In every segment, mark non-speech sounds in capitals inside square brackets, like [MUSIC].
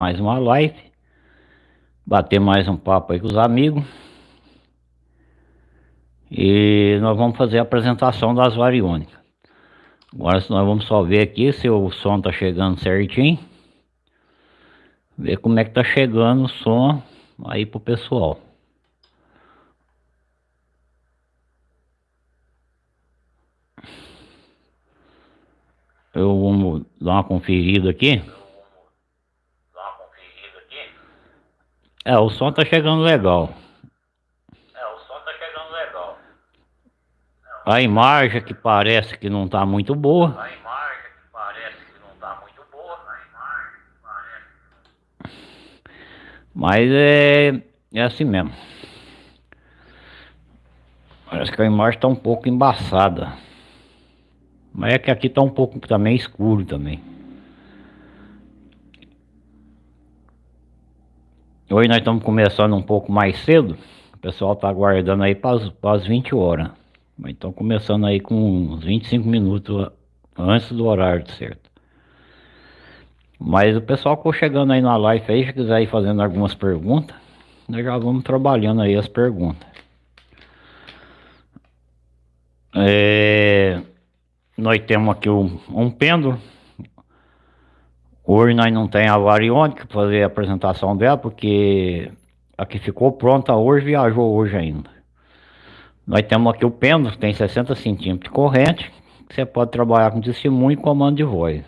mais uma live. Bater mais um papo aí com os amigos. E nós vamos fazer a apresentação das variônicas. Agora nós vamos só ver aqui se o som tá chegando certinho. Ver como é que tá chegando o som aí pro pessoal. Eu vou dar uma conferida aqui. É, o som tá chegando legal. É, o som tá chegando legal. A imagem que parece que não tá muito boa. A imagem que parece que não tá muito boa. A imagem que parece... Mas é, é assim mesmo. Parece que a imagem tá um pouco embaçada. Mas é que aqui tá um pouco também escuro também. Hoje nós estamos começando um pouco mais cedo. O pessoal tá aguardando aí para as 20 horas. Mas estão começando aí com uns 25 minutos antes do horário certo. Mas o pessoal que chegando aí na live aí, se quiser ir fazendo algumas perguntas, nós já vamos trabalhando aí as perguntas. É nós temos aqui um, um pêndulo. Hoje nós não tem a variônica para fazer a apresentação dela, porque a que ficou pronta hoje viajou hoje ainda. Nós temos aqui o pêndulo, que tem 60 centímetros de corrente, que você pode trabalhar com testemunho e comando de voz.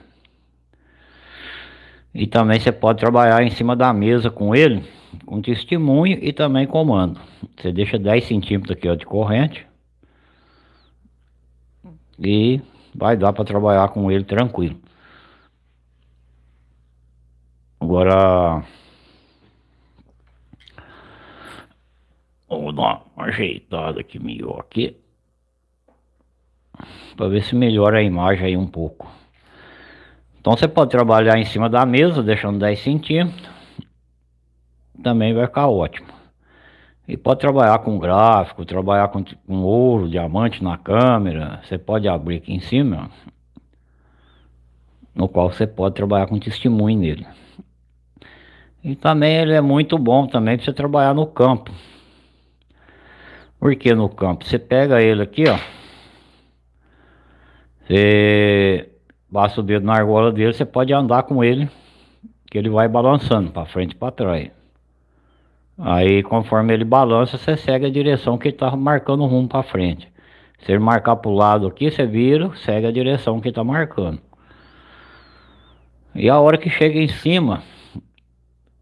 E também você pode trabalhar em cima da mesa com ele, com testemunho e também comando. Você deixa 10 centímetros aqui ó, de corrente. E vai dar para trabalhar com ele tranquilo. Agora vou dar uma ajeitada aqui melhor aqui para ver se melhora a imagem aí um pouco. Então você pode trabalhar em cima da mesa, deixando 10 centímetros, também vai ficar ótimo. E pode trabalhar com gráfico, trabalhar com, com ouro, diamante na câmera. Você pode abrir aqui em cima, no qual você pode trabalhar com testemunho nele. E também ele é muito bom também para você trabalhar no campo. Por que no campo? Você pega ele aqui, ó. Você basta o dedo na argola dele, você pode andar com ele, que ele vai balançando para frente e para trás. Aí conforme ele balança, você segue a direção que ele tá marcando o rumo para frente. Se ele marcar para o lado aqui, você vira, segue a direção que ele tá marcando. E a hora que chega em cima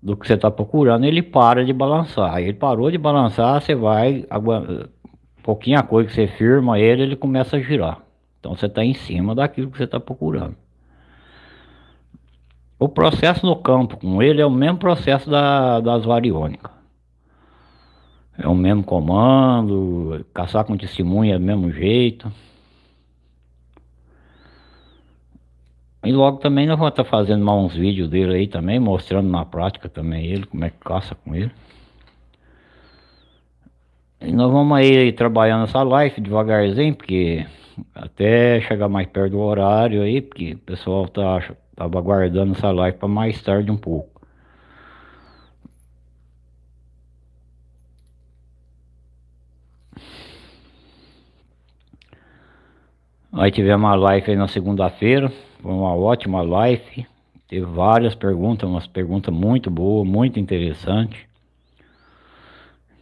do que você está procurando, ele para de balançar. Ele parou de balançar, você vai, um pouquinho a coisa que você firma ele, ele começa a girar. Então você está em cima daquilo que você está procurando. O processo no campo com ele é o mesmo processo da, das variônicas. É o mesmo comando, caçar com testemunha é do mesmo jeito. E logo também nós vamos estar fazendo mais uns vídeos dele aí também, mostrando na prática também ele, como é que caça com ele. E nós vamos aí trabalhando essa live devagarzinho, porque até chegar mais perto do horário aí, porque o pessoal tá, tava aguardando essa live para mais tarde um pouco. Aí tivemos uma live aí na segunda-feira, foi uma ótima live, teve várias perguntas, umas perguntas muito boas, muito interessantes.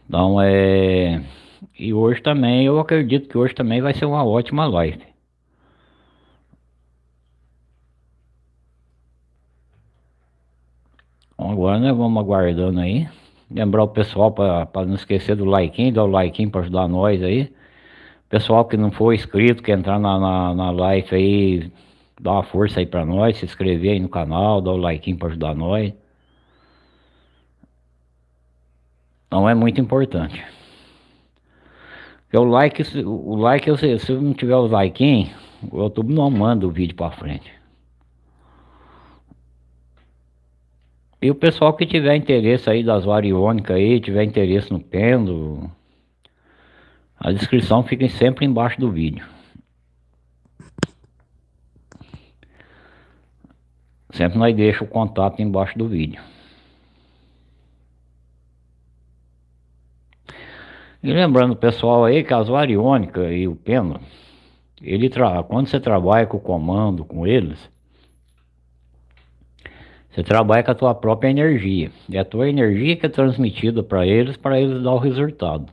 Então é... E hoje também, eu acredito que hoje também vai ser uma ótima live. Então agora nós vamos aguardando aí. Lembrar o pessoal para não esquecer do like, dar o like para ajudar nós aí. Pessoal que não for inscrito, que entrar na, na, na live aí, dá uma força aí pra nós, se inscrever aí no canal, dá o like pra ajudar nós. Não é muito importante. Porque o like, o like, se, se não tiver o like, o YouTube não manda o vídeo pra frente. E o pessoal que tiver interesse aí das variônicas aí, tiver interesse no pêndulo, a descrição fica sempre embaixo do vídeo. Sempre nós deixa o contato embaixo do vídeo. E lembrando pessoal aí que as variônicas e o pêndulo, ele tra... quando você trabalha com o comando, com eles, você trabalha com a tua própria energia. É a tua energia que é transmitida para eles, para eles dar o resultado.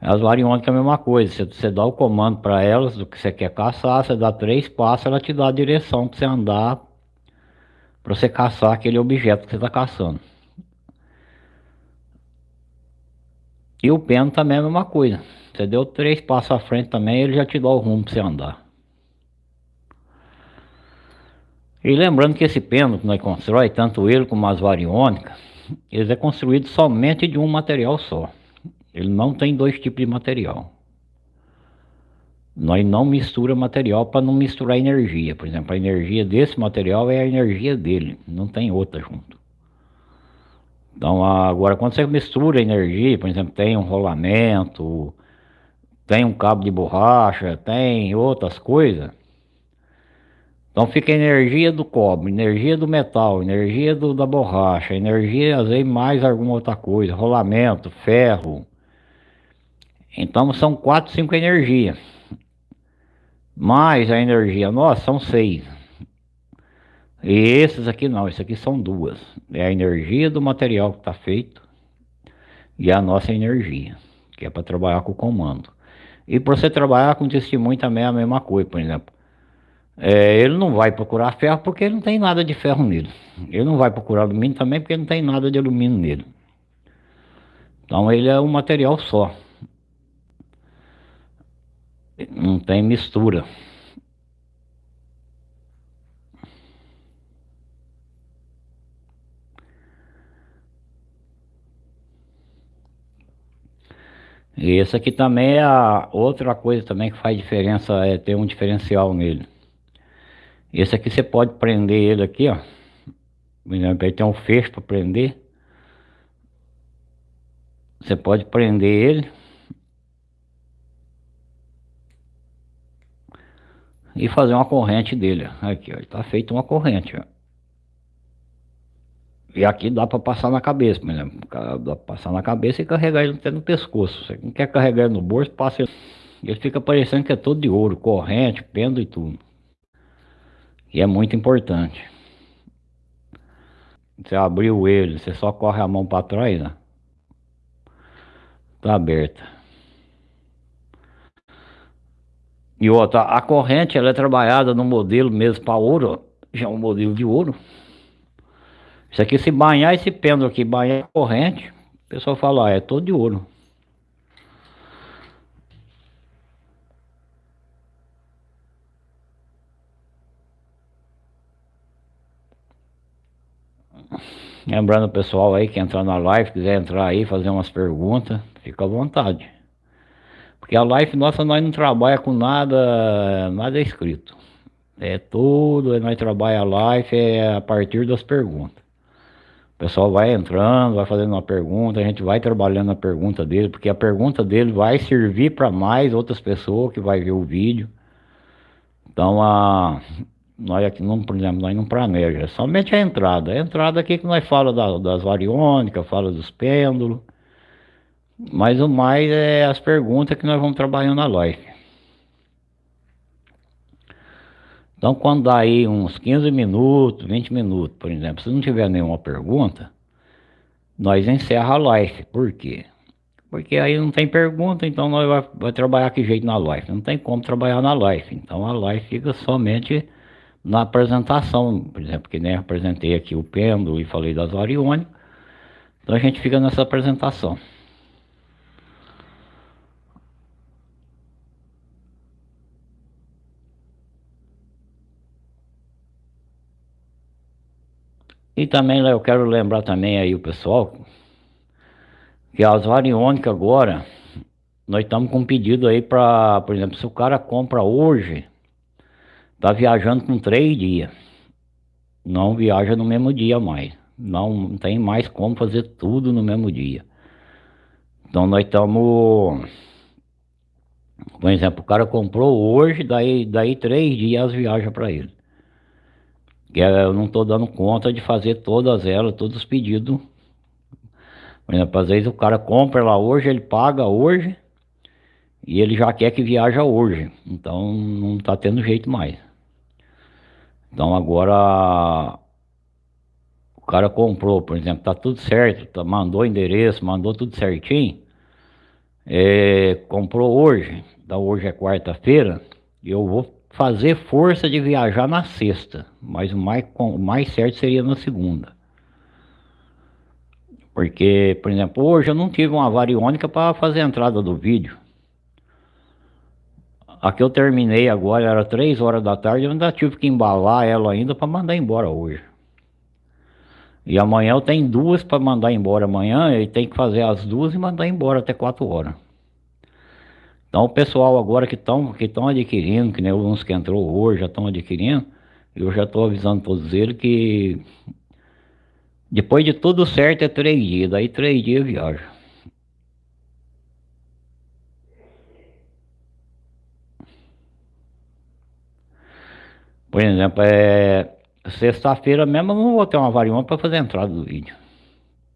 As variônicas é a mesma coisa. Você, você dá o comando para elas do que você quer caçar, você dá três passos, ela te dá a direção para você andar para você caçar aquele objeto que você está caçando. E o pêndulo também é a mesma coisa. Você deu três passos à frente também, ele já te dá o rumo para você andar. E lembrando que esse pêndulo que nós constrói, tanto ele como as variônicas, eles é construído somente de um material só. Ele não tem dois tipos de material. Nós não mistura material para não misturar energia. Por exemplo, a energia desse material é a energia dele, não tem outra junto. Então, agora, quando você mistura energia, por exemplo, tem um rolamento, tem um cabo de borracha, tem outras coisas. Então fica energia do cobre, energia do metal, energia do, da borracha, energia às vezes mais alguma outra coisa, rolamento, ferro. Então são quatro, cinco energias. Mais a energia nossa são seis. E esses aqui não, esses aqui são duas. É a energia do material que está feito e a nossa energia, que é para trabalhar com o comando. E para você trabalhar com testemunho também é a mesma coisa, por exemplo. É, ele não vai procurar ferro porque ele não tem nada de ferro nele. Ele não vai procurar alumínio também porque não tem nada de alumínio nele. Então ele é um material só. Não tem mistura. E esse aqui também é a outra coisa também que faz diferença, é ter um diferencial nele. Esse aqui você pode prender ele aqui, ó. Por exemplo, ele tem um fecho para prender. Você pode prender ele. E fazer uma corrente dele, ó. Aqui, ó. Está feito uma corrente, ó. E aqui dá para passar na cabeça, por exemplo. Dá para passar na cabeça e carregar ele até no pescoço. Você não quer carregar ele no bolso, passa ele. Ele fica parecendo que é todo de ouro, corrente, pêndulo e tudo. E é muito importante. Você abriu ele, você só corre a mão para trás, né? Tá aberta. E outra, a corrente ela é trabalhada no modelo mesmo para ouro, já é um modelo de ouro. Isso aqui se banhar esse pêndulo aqui, banhar a corrente, o pessoal fala, ah, é todo de ouro. Lembrando o pessoal aí que entrar na live, quiser entrar aí, fazer umas perguntas, fica à vontade. Porque a live nossa nós não trabalha com nada, nada escrito. É tudo, nós trabalha a live é a partir das perguntas. O pessoal vai entrando, vai fazendo uma pergunta, a gente vai trabalhando a pergunta dele, porque a pergunta dele vai servir para mais outras pessoas que vai ver o vídeo. Então a nós aqui não, por exemplo, nós não planeja, é somente a entrada. A entrada aqui que nós fala da, das variônicas, fala dos pêndulos. Mas o mais é as perguntas que nós vamos trabalhando na live. Então quando dá aí uns 15 minutos, 20 minutos, por exemplo, se não tiver nenhuma pergunta, nós encerra a live. Por quê? Porque aí não tem pergunta, então nós vai, vai trabalhar que jeito na live. Não tem como trabalhar na live. Então a live fica somente na apresentação, por exemplo, que nem apresentei aqui o pêndulo e falei das variônicas. Então a gente fica nessa apresentação. E também eu quero lembrar também aí o pessoal que as variônicas agora nós estamos com um pedido aí para, por exemplo, se o cara compra hoje, Tá viajando com três dias. Não viaja no mesmo dia mais. Não tem mais como fazer tudo no mesmo dia. Então nós estamos... Por exemplo, o cara comprou hoje, daí, daí três dias viaja para ele. Eu não estou dando conta de fazer todas elas, todos os pedidos. Por exemplo, às vezes o cara compra lá hoje, ele paga hoje e ele já quer que viaja hoje. Então não está tendo jeito mais. Então agora o cara comprou, por exemplo, tá tudo certo, tá, mandou endereço, mandou tudo certinho. É, comprou hoje, da hoje é quarta-feira, eu vou fazer força de viajar na sexta, mas o mais, o mais certo seria na segunda. Porque, por exemplo, hoje eu não tive uma variônica para fazer a entrada do vídeo. A que eu terminei agora era 3 horas da tarde, eu ainda tive que embalar ela ainda para mandar embora hoje. E amanhã eu tenho duas para mandar embora amanhã, e tem que fazer as duas e mandar embora até 4 horas. Então o pessoal agora que estão que adquirindo, que nem uns que entrou hoje já estão adquirindo, eu já estou avisando todos eles que depois de tudo certo é três dias, daí três dias viaja. Por exemplo, é sexta-feira mesmo eu não vou ter uma variante para fazer a entrada do vídeo.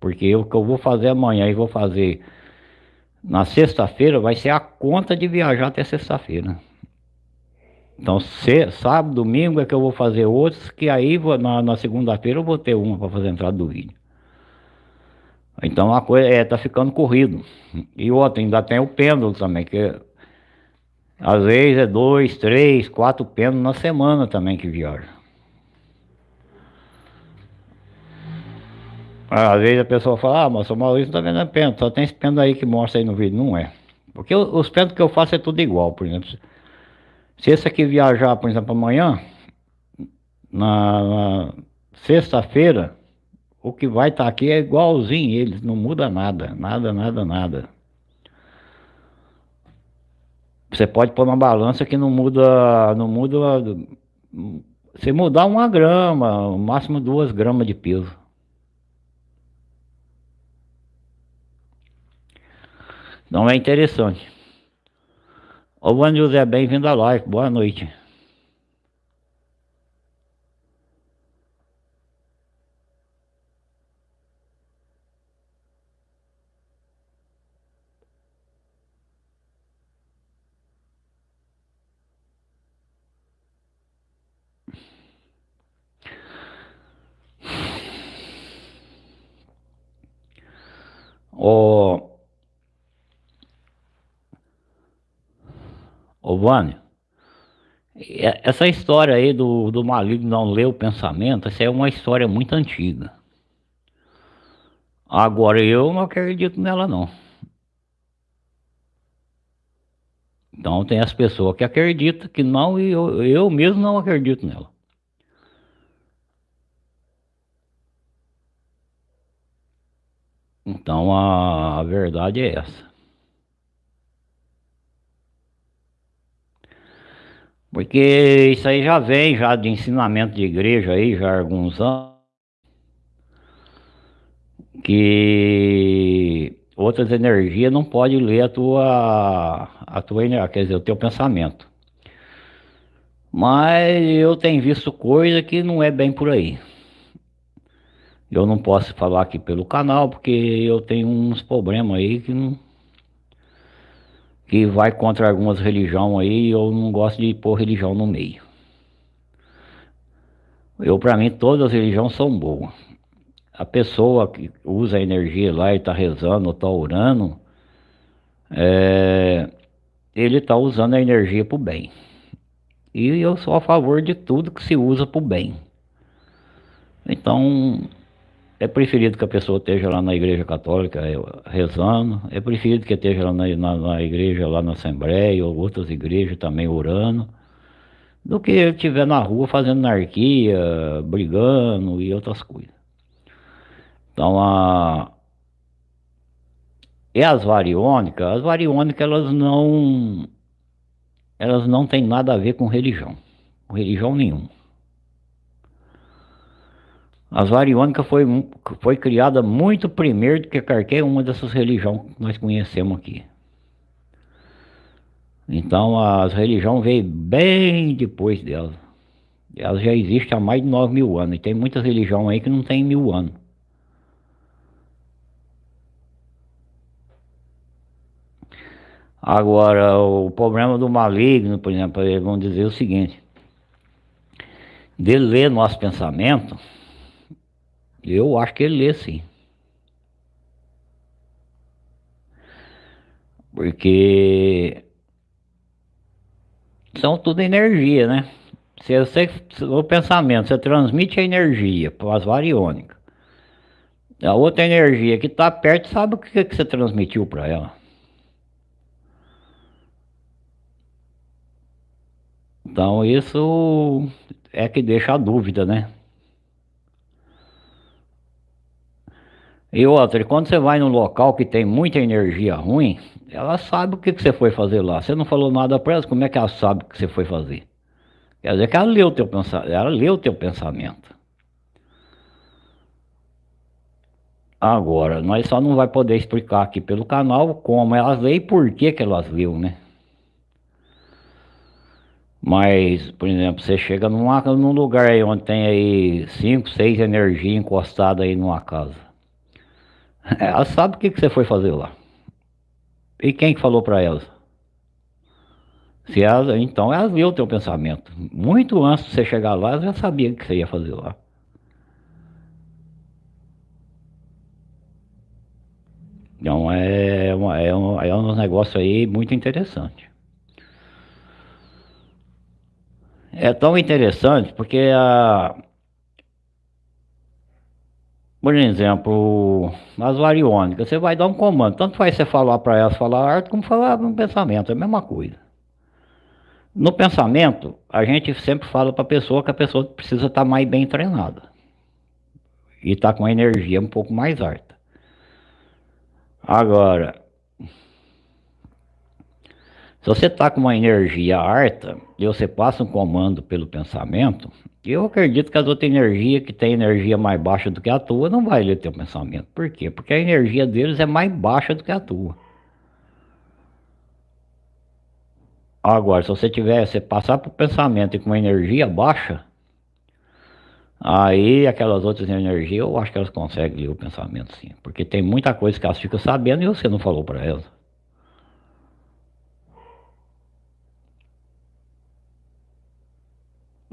Porque o que eu vou fazer amanhã e vou fazer na sexta-feira vai ser a conta de viajar até sexta-feira. Então, se, sábado, domingo é que eu vou fazer outros, que aí na, na segunda-feira eu vou ter uma para fazer a entrada do vídeo. Então a coisa é, tá ficando corrido. E outra, ainda tem o pêndulo também, que às vezes é dois, três, quatro pêndulos na semana também que viaja. Às vezes a pessoa fala, ah, mas o Maurício não tá vendo pêndulo, só tem esse pêndulo aí que mostra aí no vídeo. Não é. Porque os pêndulos que eu faço é tudo igual, por exemplo. Se esse aqui viajar, por exemplo, amanhã, na, na sexta-feira, o que vai estar tá aqui é igualzinho eles, não muda nada, nada, nada, nada. Você pode pôr uma balança que não muda, não muda, se mudar uma grama, o máximo duas gramas de peso. Não é interessante. Ô, Vando José, bem-vindo à live. Boa noite. Ô, Ô Vânia, essa história aí do, do maligno não ler o pensamento, essa é uma história muito antiga. Agora eu não acredito nela não. Então tem as pessoas que acreditam que não e eu, eu mesmo não acredito nela. Então a, a verdade é essa. Porque isso aí já vem já de ensinamento de igreja aí, já há alguns anos. Que outras energias não podem ler a tua, a tua energia, quer dizer, o teu pensamento. Mas eu tenho visto coisa que não é bem por aí. Eu não posso falar aqui pelo canal, porque eu tenho uns problemas aí que não, que vai contra algumas religiões aí, eu não gosto de pôr religião no meio. Eu, para mim, todas as religiões são boas. A pessoa que usa a energia lá e está rezando ou está orando, é, ele está usando a energia para o bem. E eu sou a favor de tudo que se usa para o bem. Então, é preferido que a pessoa esteja lá na igreja católica é, rezando, é preferido que esteja lá na, na, na igreja, lá na Assembleia, ou outras igrejas também orando, do que estiver na rua fazendo anarquia, brigando e outras coisas. Então, a... E as variônicas, as variônicas elas não, elas não têm nada a ver com religião, com religião nenhuma. A variônica foi, foi criada muito primeiro do que qualquer uma dessas religiões que nós conhecemos aqui. Então as religiões veio bem depois dela. Elas já existem há mais de 9 mil anos. E tem muitas religiões aí que não tem mil anos. Agora, o problema do maligno, por exemplo, eles vão dizer o seguinte. Dele ler nosso pensamento eu acho que ele lê sim. Porque são tudo energia, né? Se você, o pensamento, você transmite a energia para as variônicas. A outra energia que está perto sabe o que, que você transmitiu para ela. Então isso é que deixa a dúvida, né? E outra, quando você vai num local que tem muita energia ruim, ela sabe o que, que você foi fazer lá. Você não falou nada para ela, como é que ela sabe o que você foi fazer? Quer dizer que ela leu o teu pensamento, ela leu teu pensamento. Agora, nós só não vai poder explicar aqui pelo canal como elas leem e por que que elas leu, né? Mas, por exemplo, você chega numa, num lugar aí onde tem aí 5, 6 energias encostadas aí numa casa. Ela sabe o que, que você foi fazer lá. E quem que falou para elas? Se elas, então elas viu o teu pensamento. Muito antes de você chegar lá, elas já sabiam o que você ia fazer lá. Então é, uma, é, um, é um negócio aí muito interessante. É tão interessante porque a, por exemplo, as variônicas, você vai dar um comando, tanto faz você falar para elas falar arte como falar no pensamento, é a mesma coisa. No pensamento, a gente sempre fala para a pessoa que a pessoa precisa estar tá mais bem treinada e estar tá com a energia um pouco mais alta. Agora, se você está com uma energia alta e você passa um comando pelo pensamento, eu acredito que as outras energias que têm energia mais baixa do que a tua não vai ler teu pensamento. Por quê? Porque a energia deles é mais baixa do que a tua. Agora, se você tiver, você passar para o pensamento e com uma energia baixa, aí aquelas outras energias, eu acho que elas conseguem ler o pensamento sim. Porque tem muita coisa que elas ficam sabendo e você não falou para elas.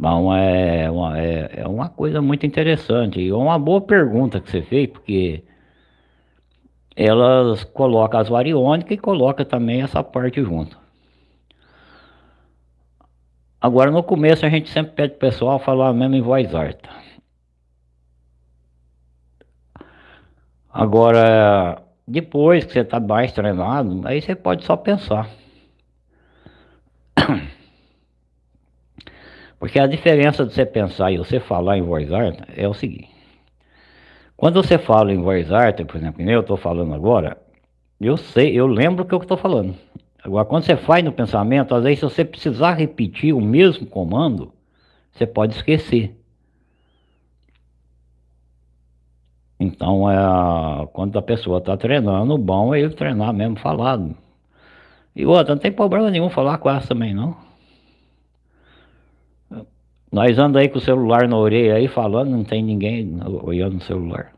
Bom, é uma, é, é uma coisa muito interessante e é uma boa pergunta que você fez, porque elas colocam as variônicas e colocam também essa parte junto. Agora, no começo, a gente sempre pede o pessoal falar mesmo em voz alta. Agora, depois que você está mais treinado, aí você pode só pensar. [COUGHS] Porque a diferença de você pensar e você falar em voz alta é o seguinte. Quando você fala em voz alta, por exemplo, eu estou falando agora, eu sei, eu lembro o que eu estou falando. Agora, quando você faz no pensamento, às vezes se você precisar repetir o mesmo comando, você pode esquecer. Então, é, quando a pessoa está treinando, bom é ele treinar mesmo falado. E outra, não tem problema nenhum falar com essa também, não. Nós andamos aí com o celular na orelha aí falando, não tem ninguém olhando no celular.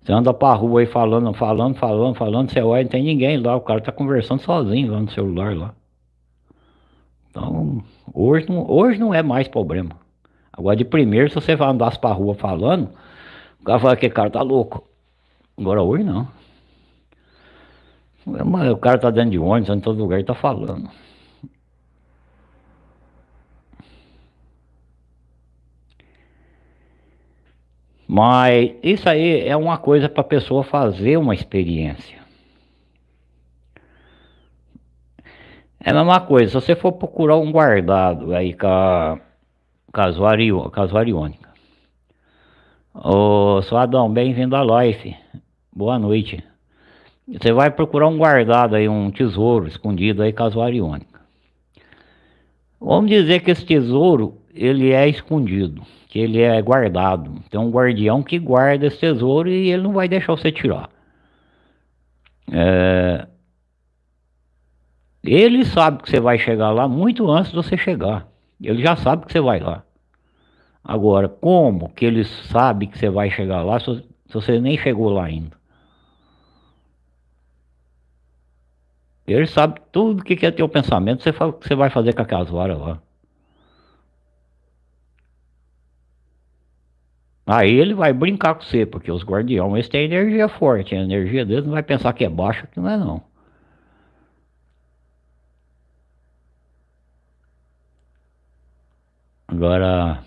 Você anda pra rua aí falando, falando, falando, falando, você olha, não tem ninguém lá, o cara tá conversando sozinho lá no celular lá. Então, hoje não, hoje não é mais problema. Agora de primeiro, se você vai andar pra rua falando, o cara fala que cara tá louco. Agora hoje não. O cara tá dentro de ônibus, em todo lugar e tá falando. Mas isso aí é uma coisa para a pessoa fazer uma experiência. É a mesma coisa, se você for procurar um guardado aí com a, casuariônica. Ô, seu Adão, bem-vindo à live. Boa noite. Você vai procurar um guardado aí, um tesouro escondido aí casuariônica. Vamos dizer que esse tesouro, ele é escondido que ele é guardado. Tem um guardião que guarda esse tesouro e ele não vai deixar você tirar. É... Ele sabe que você vai chegar lá muito antes de você chegar. Ele já sabe que você vai lá. Agora, como que ele sabe que você vai chegar lá se você nem chegou lá ainda? Ele sabe tudo que, que é teu pensamento, você fala o que você vai fazer com aquelas varas lá. Aí ele vai brincar com você, porque os guardiões têm energia forte, a energia deles não vai pensar que é baixa, que não é não. Agora,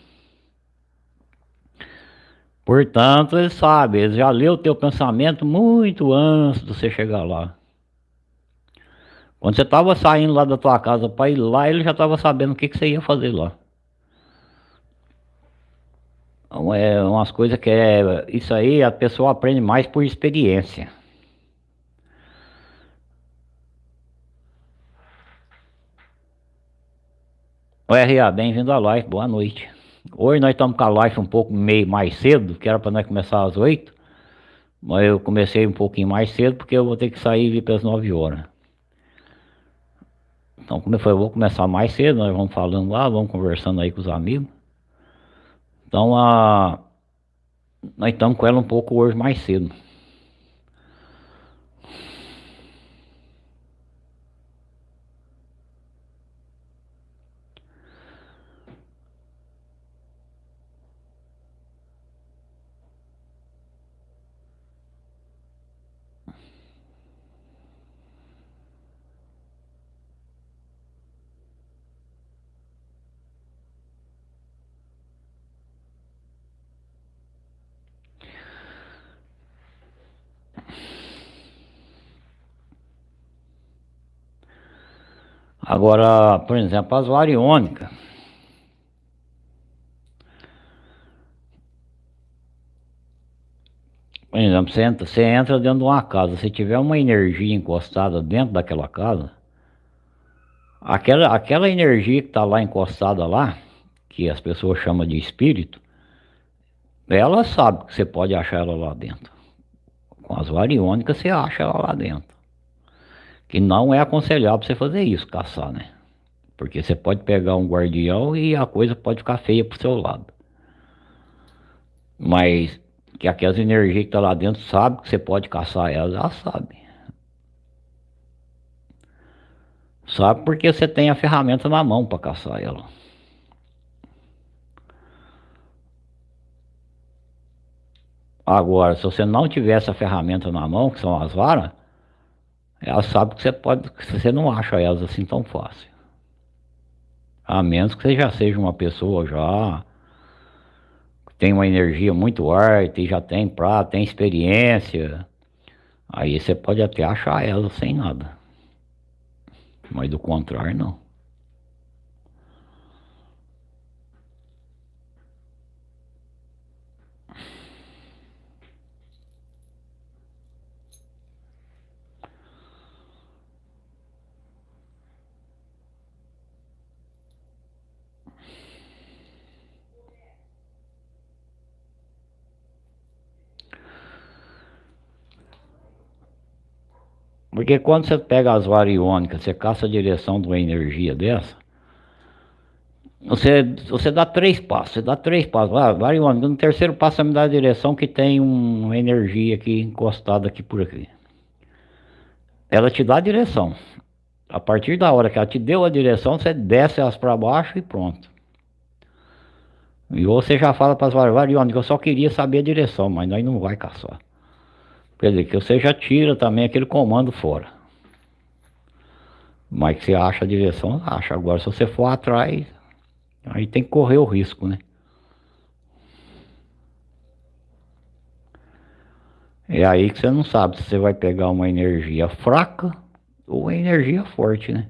portanto, ele sabe, ele já leu o teu pensamento muito antes de você chegar lá. Quando você estava saindo lá da tua casa para ir lá, ele já estava sabendo o que, que você ia fazer lá. Então, é umas coisas que é. Isso aí a pessoa aprende mais por experiência. O RA, bem-vindo à live, boa noite. Hoje nós estamos com a live um pouco meio mais cedo, que era para nós começar às 8. Mas eu comecei um pouquinho mais cedo porque eu vou ter que sair e vir para as 9 horas. Então, como eu falei, eu vou começar mais cedo, nós vamos falando lá, vamos conversando aí com os amigos. Então, a... nós estamos com ela um pouco hoje mais cedo. Agora, por exemplo, as variônicas. Por exemplo, você entra, você entra dentro de uma casa, se tiver uma energia encostada dentro daquela casa, aquela, aquela energia que está lá encostada lá, que as pessoas chamam de espírito, ela sabe que você pode achar ela lá dentro. Com as variônicas você acha ela lá dentro. Que não é aconselhável você fazer isso, caçar, né? Porque você pode pegar um guardião e a coisa pode ficar feia pro seu lado. Mas que aquelas energias que tá lá dentro sabe que você pode caçar elas, ela sabe. Sabe porque você tem a ferramenta na mão para caçar ela. Agora, se você não tiver essa ferramenta na mão, que são as varas, ela sabe que você pode, que você não acha elas assim tão fácil. A menos que você já seja uma pessoa já que tem uma energia muito alta e já tem pra, tem experiência. Aí você pode até achar elas sem nada. Mas do contrário não. Porque quando você pega as variônicas, você caça a direção de uma energia dessa, você, você dá três passos, você dá três passos, ah, variônica, no terceiro passo você me dá a direção que tem uma energia aqui encostada aqui por aqui. Ela te dá a direção. A partir da hora que ela te deu a direção, você desce elas para baixo e pronto. E você já fala para as variônicas, eu só queria saber a direção, mas nós não vai caçar. Quer dizer, que você já tira também aquele comando fora. Mas que você acha a direção, acha. Agora, se você for atrás, aí tem que correr o risco, né? É aí que você não sabe se você vai pegar uma energia fraca ou uma energia forte, né?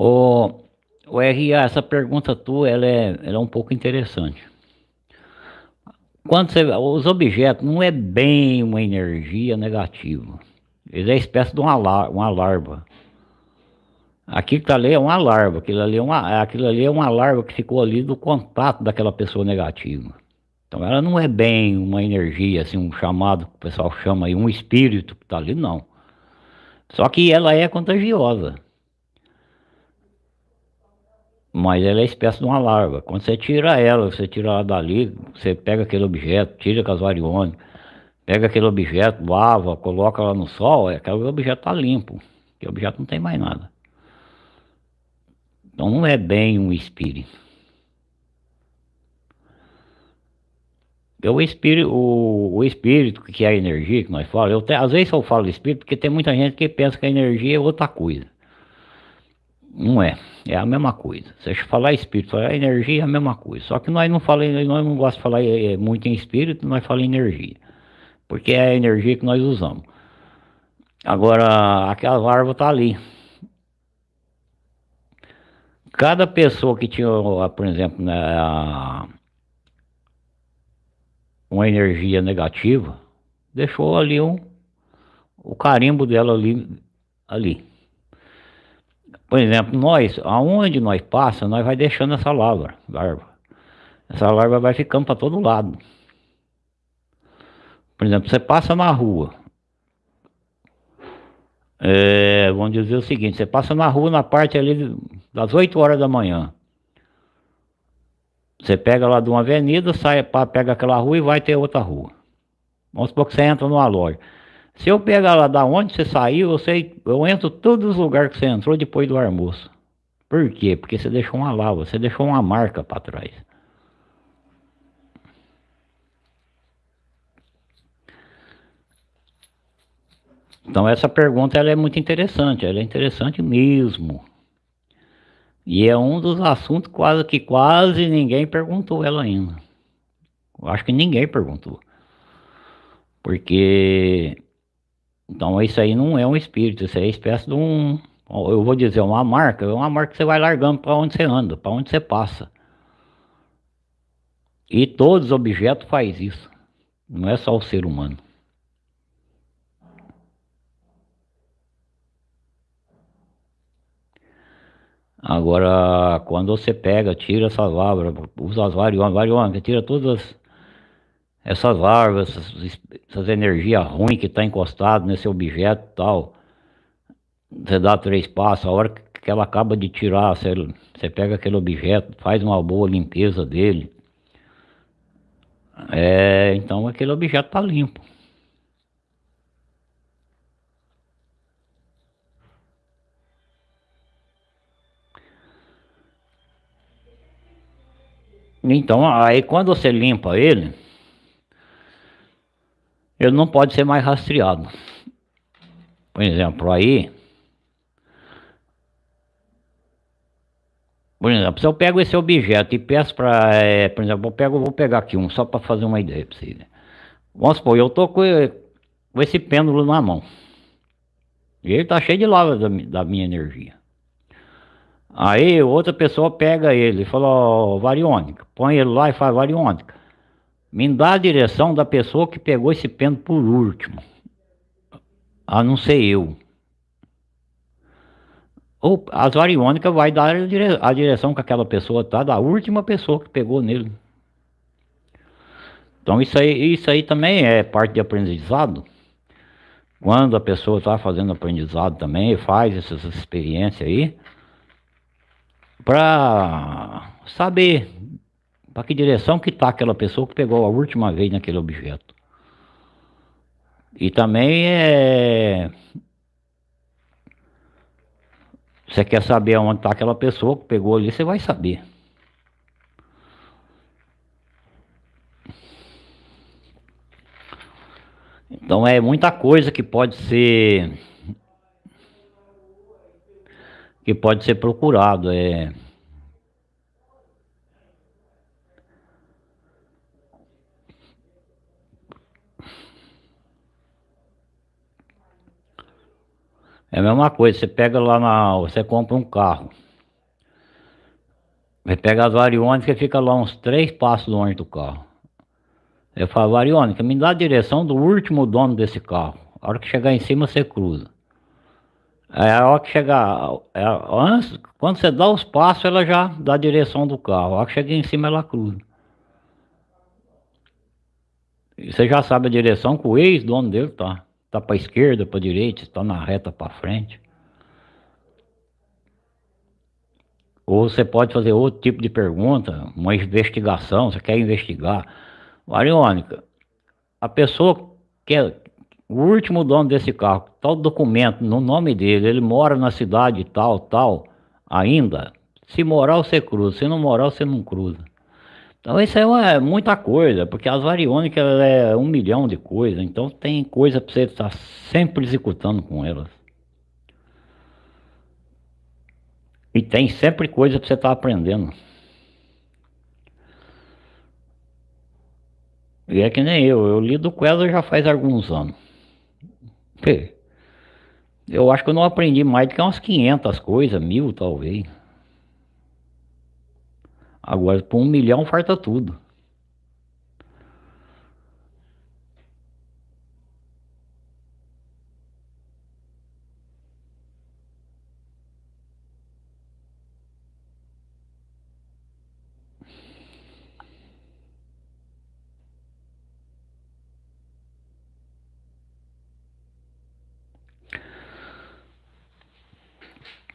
O, o RA, essa pergunta tua, ela é, ela é um pouco interessante. Quando você, os objetos não é bem uma energia negativa. Ele é espécie de uma, uma larva. Aquilo que está ali é uma larva, aquilo ali é uma, aquilo ali é uma larva que ficou ali do contato daquela pessoa negativa. Então ela não é bem uma energia, assim, um chamado que o pessoal chama aí, um espírito que está ali, não. Só que ela é contagiosa. Mas ela é espécie de uma larva. Quando você tira ela, você tira ela dali, você pega aquele objeto, tira com as variônicas, pega aquele objeto, lava, coloca lá no sol, é, aquele objeto está limpo. Aquele objeto não tem mais nada. Então não é bem um espírito. É o espírito, o, o espírito que é a energia que nós falamos, eu te, às vezes eu falo espírito porque tem muita gente que pensa que a energia é outra coisa. Não é, é a mesma coisa. Se falar espírito, falar energia é a mesma coisa. Só que nós não falamos, nós não gostamos de falar é, é muito em espírito, nós falamos energia. Porque é a energia que nós usamos. Agora, aquela larva está ali. Cada pessoa que tinha, por exemplo, né, uma energia negativa, deixou ali um, o carimbo dela ali, ali. Por exemplo, nós, aonde nós passa, nós vai deixando essa larva, larva. Essa larva vai ficando para todo lado. Por exemplo, você passa na rua. É, vamos dizer o seguinte, você passa na rua na parte ali das 8 horas da manhã. Você pega lá de uma avenida, sai, pega aquela rua e vai ter outra rua. Vamos supor que você entra numa loja. Se eu pegar lá da onde você saiu, eu, sei, eu entro todos os lugares que você entrou depois do almoço. Por quê? Porque você deixou uma lava, você deixou uma marca para trás. Então essa pergunta ela é muito interessante, ela é interessante mesmo. E é um dos assuntos quase que quase ninguém perguntou ela ainda. Eu acho que ninguém perguntou. Porque então isso aí não é um espírito, isso aí é espécie de um, eu vou dizer, uma marca, é uma marca que você vai largando para onde você anda, para onde você passa. E todos os objetos faz isso, não é só o ser humano. Agora, quando você pega, tira essas lavras, usa as variônicas, variônicas, tira todas essas larvas, essas, essas energias ruins que está encostado nesse objeto e tal. Você dá três passos, a hora que ela acaba de tirar, você, você pega aquele objeto, faz uma boa limpeza dele. É, então aquele objeto está limpo. Então, aí quando você limpa ele, ele não pode ser mais rastreado. Por exemplo, aí. Por exemplo, se eu pego esse objeto e peço para. É, por exemplo, eu pego, vou pegar aqui um, só para fazer uma ideia para vocês. Vamos supor, eu tô com, com, esse pêndulo na mão. E ele tá cheio de lava da, da minha energia. Aí outra pessoa pega ele e fala, ó, variônica, põe ele lá e faz variônica. Me dá a direção da pessoa que pegou esse pêndulo por último. A não ser eu. Ou as variônicas vai dar a direção que aquela pessoa tá, da última pessoa que pegou nele. Então isso aí, isso aí também é parte de aprendizado. Quando a pessoa está fazendo aprendizado também, faz essas experiências aí, para saber para que direção que está aquela pessoa que pegou a última vez naquele objeto. E também é... Você quer saber onde está aquela pessoa que pegou ali, você vai saber. Então é muita coisa que pode ser que pode ser procurado. É É a mesma coisa, você pega lá na. Você compra um carro. Você pega as variônicas e fica lá uns três passos longe do carro. Eu falo, variônica, me dá a direção do último dono desse carro. A hora que chegar em cima, você cruza. É a hora que chegar. É, antes, quando você dá os passos, ela já dá a direção do carro. A hora que chega em cima, ela cruza. Você já sabe a direção que o ex-dono dele tá. Tá para esquerda, para direita, está na reta para frente. Ou você pode fazer outro tipo de pergunta, uma investigação, você quer investigar. Variônica, a pessoa que é o último dono desse carro, tal documento no nome dele, ele mora na cidade tal, tal, ainda. Se morar, você cruza, se não morar, você não cruza. Então isso é muita coisa, porque as variônicas é um milhão de coisas, então tem coisa para você estar sempre executando com elas. E tem sempre coisa para você estar aprendendo. E é que nem eu, eu lido com ela já faz alguns anos. Eu acho que eu não aprendi mais do que umas 500 coisas, mil talvez. Agora, por um milhão, farta tudo.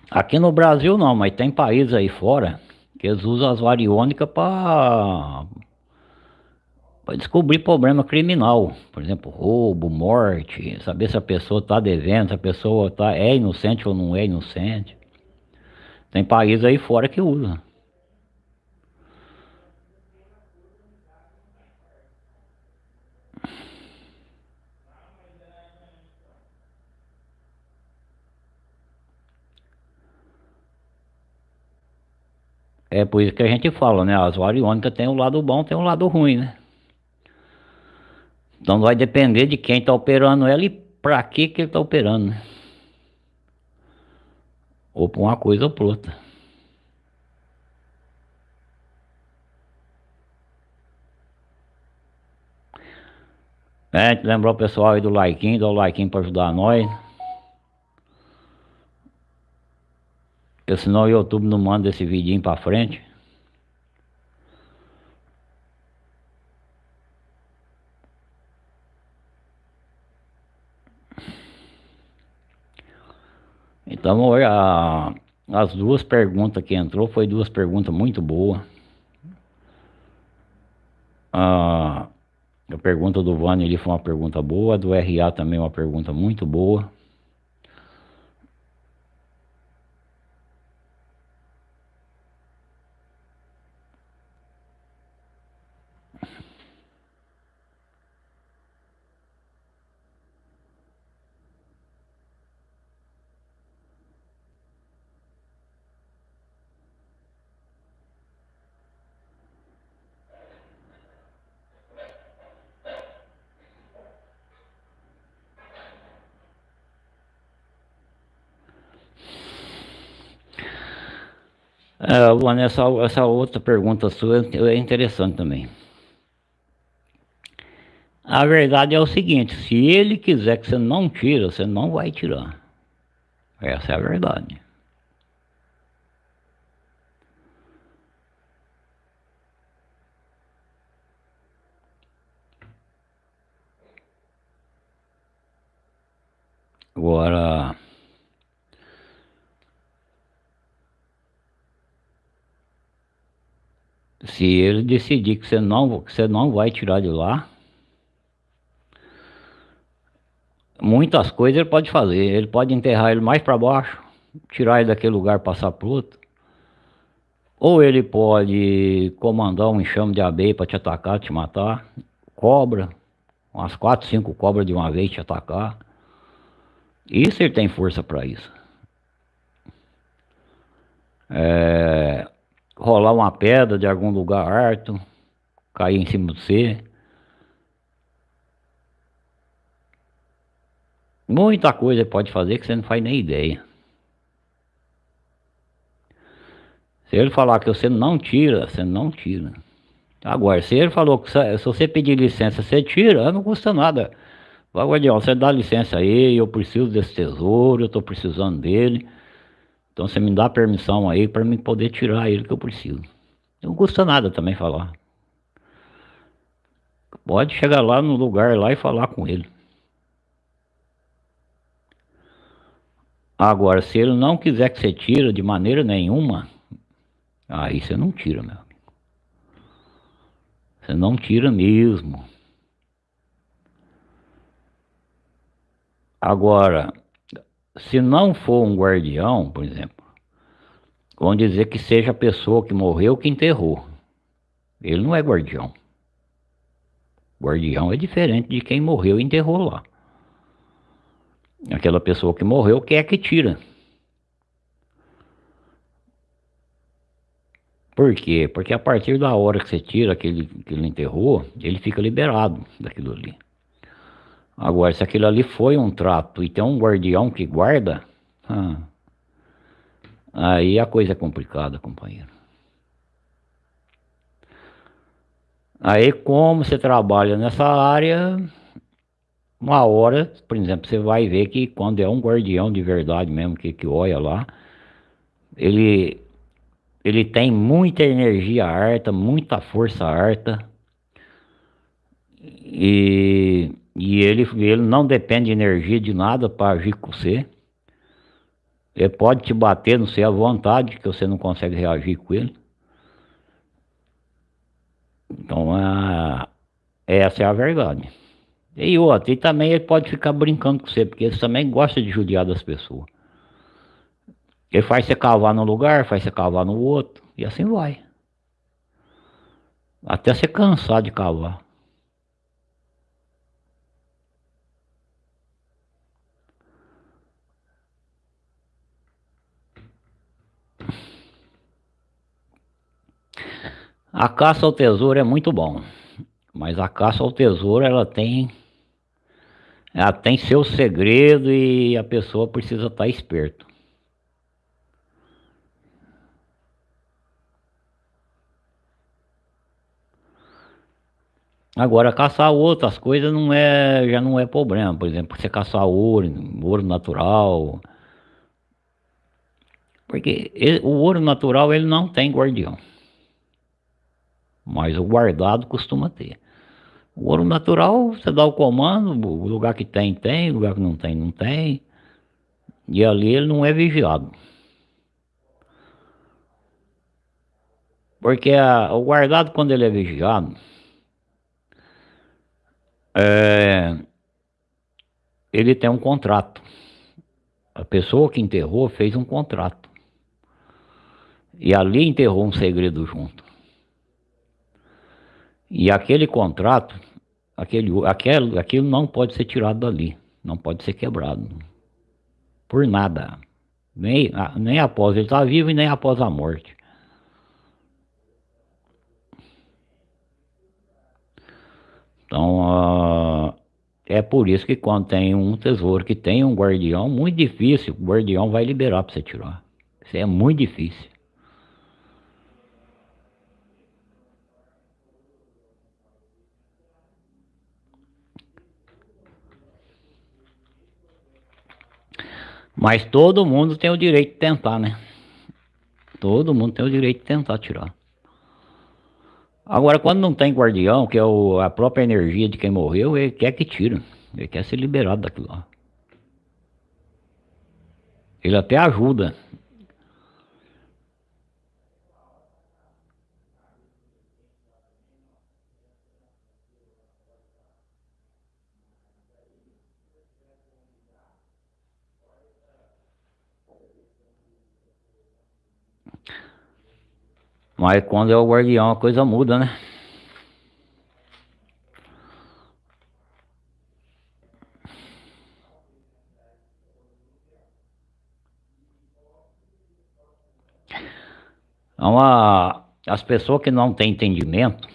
Aqui no Brasil não, mas tem países aí fora que eles usam as variônicas para descobrir problema criminal, por exemplo, roubo, morte, saber se a pessoa está devendo, se a pessoa tá, é inocente ou não é inocente. Tem países aí fora que usa. É por isso que a gente fala, né? As variônicas tem um lado bom, tem um lado ruim, né? Então vai depender de quem está operando ela e para que que ele está operando, né? Ou para uma coisa ou para outra. É, lembrou o pessoal aí do like, dá o like para ajudar nós. Porque senão o YouTube não manda esse vidinho pra frente. Então, a, as duas perguntas que entrou foi duas perguntas muito boas. A, a pergunta do Vani ali foi uma pergunta boa, a do RA também uma pergunta muito boa. É, Luana, essa, essa outra pergunta sua é interessante também. A verdade é o seguinte, se ele quiser que você não tira, você não vai tirar. Essa é a verdade. Agora... Se ele decidir que você não, que você não vai tirar de lá, muitas coisas ele pode fazer. Ele pode enterrar ele mais para baixo, tirar ele daquele lugar passar para outro. Ou ele pode comandar um enxame de abelha para te atacar, te matar. Cobra, umas quatro, cinco cobras de uma vez te atacar. Isso ele tem força para isso. É, rolar uma pedra de algum lugar alto, cair em cima de você. Muita coisa pode fazer que você não faz nem ideia. Se ele falar que você não tira, você não tira. Agora, se ele falou que se você pedir licença, você tira, não custa nada. Vai, guardião, você dá licença aí, eu preciso desse tesouro, eu estou precisando dele. Então você me dá permissão aí para mim poder tirar ele que eu preciso. Não custa nada também falar. Pode chegar lá no lugar lá e falar com ele. Agora, se ele não quiser que você tire de maneira nenhuma, aí você não tira, meu amigo. Você não tira mesmo. Agora, se não for um guardião, por exemplo, vamos dizer que seja a pessoa que morreu que enterrou. Ele não é guardião. Guardião é diferente de quem morreu e enterrou lá. Aquela pessoa que morreu quer que tira. Por quê? Porque a partir da hora que você tira aquele que ele enterrou, ele fica liberado daquilo ali. Agora, se aquilo ali foi um trato e tem um guardião que guarda, ah, aí a coisa é complicada, companheiro. Aí, como você trabalha nessa área, uma hora, por exemplo, você vai ver que quando é um guardião de verdade mesmo, que, que olha lá, ele, ele tem muita energia harta, muita força harta, e, e ele, ele não depende de energia de nada para agir com você. Ele pode te bater não sei à vontade, que você não consegue reagir com ele. Então, a, essa é a verdade. E outra, e também ele pode ficar brincando com você, porque ele também gosta de judiar das pessoas. Ele faz você cavar num lugar, faz você cavar no outro, e assim vai. Até você cansar de cavar. A caça ao tesouro é muito bom, mas a caça ao tesouro ela tem ela tem seu segredo e a pessoa precisa estar esperto. Agora, caçar outras coisas não é, já não é problema. Por exemplo, você caçar ouro, ouro natural. Porque ele, o ouro natural ele não tem guardião mas o guardado costuma ter. O ouro natural, você dá o comando, o lugar que tem, tem, o lugar que não tem, não tem. E ali ele não é vigiado. Porque a, o guardado, quando ele é vigiado, é, ele tem um contrato. A pessoa que enterrou fez um contrato. E ali enterrou um segredo junto. E aquele contrato, aquele, aquele, aquilo não pode ser tirado dali, não pode ser quebrado. Por nada. Nem, nem após ele estar vivo e nem após a morte. Então, uh, é por isso que quando tem um tesouro que tem um guardião, muito difícil, o guardião vai liberar para você tirar. Isso é muito difícil. Mas todo mundo tem o direito de tentar, né? Todo mundo tem o direito de tentar tirar. Agora, quando não tem guardião, que é o, a própria energia de quem morreu, ele quer que tira. Ele quer ser liberado daquilo lá. Ele até ajuda. Mas quando é o guardião a coisa muda, né? Então, a, as pessoas que não têm entendimento,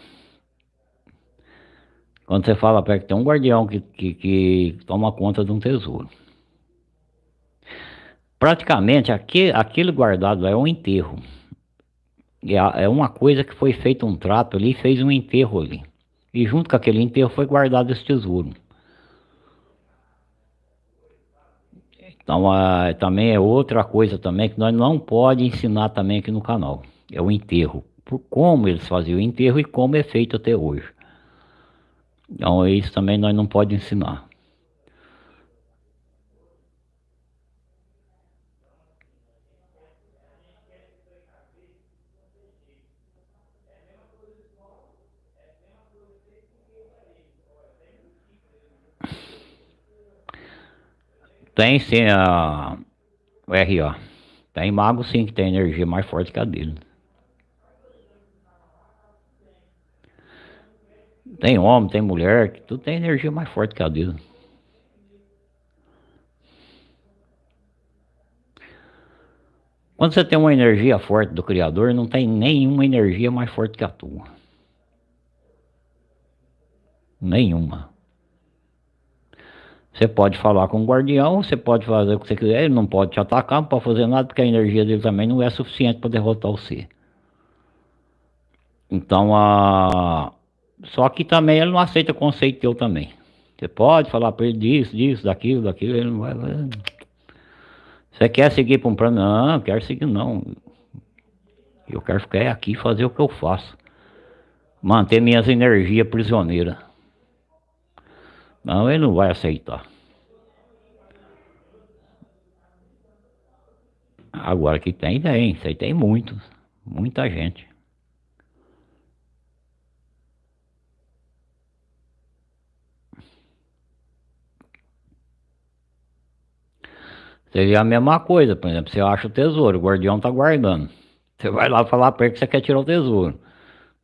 quando você fala para que tem um guardião que, que, que, toma conta de um tesouro. Praticamente, aquele, aquele guardado é um enterro. É, uma coisa que foi feito um trato ali, fez um enterro ali. E junto com aquele enterro foi guardado esse tesouro. Então também é outra coisa também que nós não pode ensinar também aqui no canal. É o enterro. Por como eles faziam o enterro e como é feito até hoje. Então isso também nós não pode ensinar. Tem sim a o RA. Tem mago sim que tem energia mais forte que a dele. Tem homem, tem mulher, que tudo tem energia mais forte que a dele. Quando você tem uma energia forte do Criador, não tem nenhuma energia mais forte que a tua. Nenhuma. Você pode falar com o guardião, você pode fazer o que você quiser, ele não pode te atacar, não pode fazer nada, porque a energia dele também não é suficiente para derrotar você. Então, a... só que também ele não aceita conceito teu também. Você pode falar para ele disso, disso, daquilo, daquilo, ele não vai... Você quer seguir para um plano? Não, quero seguir não. Eu quero ficar aqui e fazer o que eu faço. Manter minhas energias prisioneiras. Não, ele não vai aceitar. Agora que tem, tem. Isso aí tem muitos. Muita gente. Seria a mesma coisa, por exemplo, você acha o tesouro, o guardião tá guardando. Você vai lá falar para ele que você quer tirar o tesouro.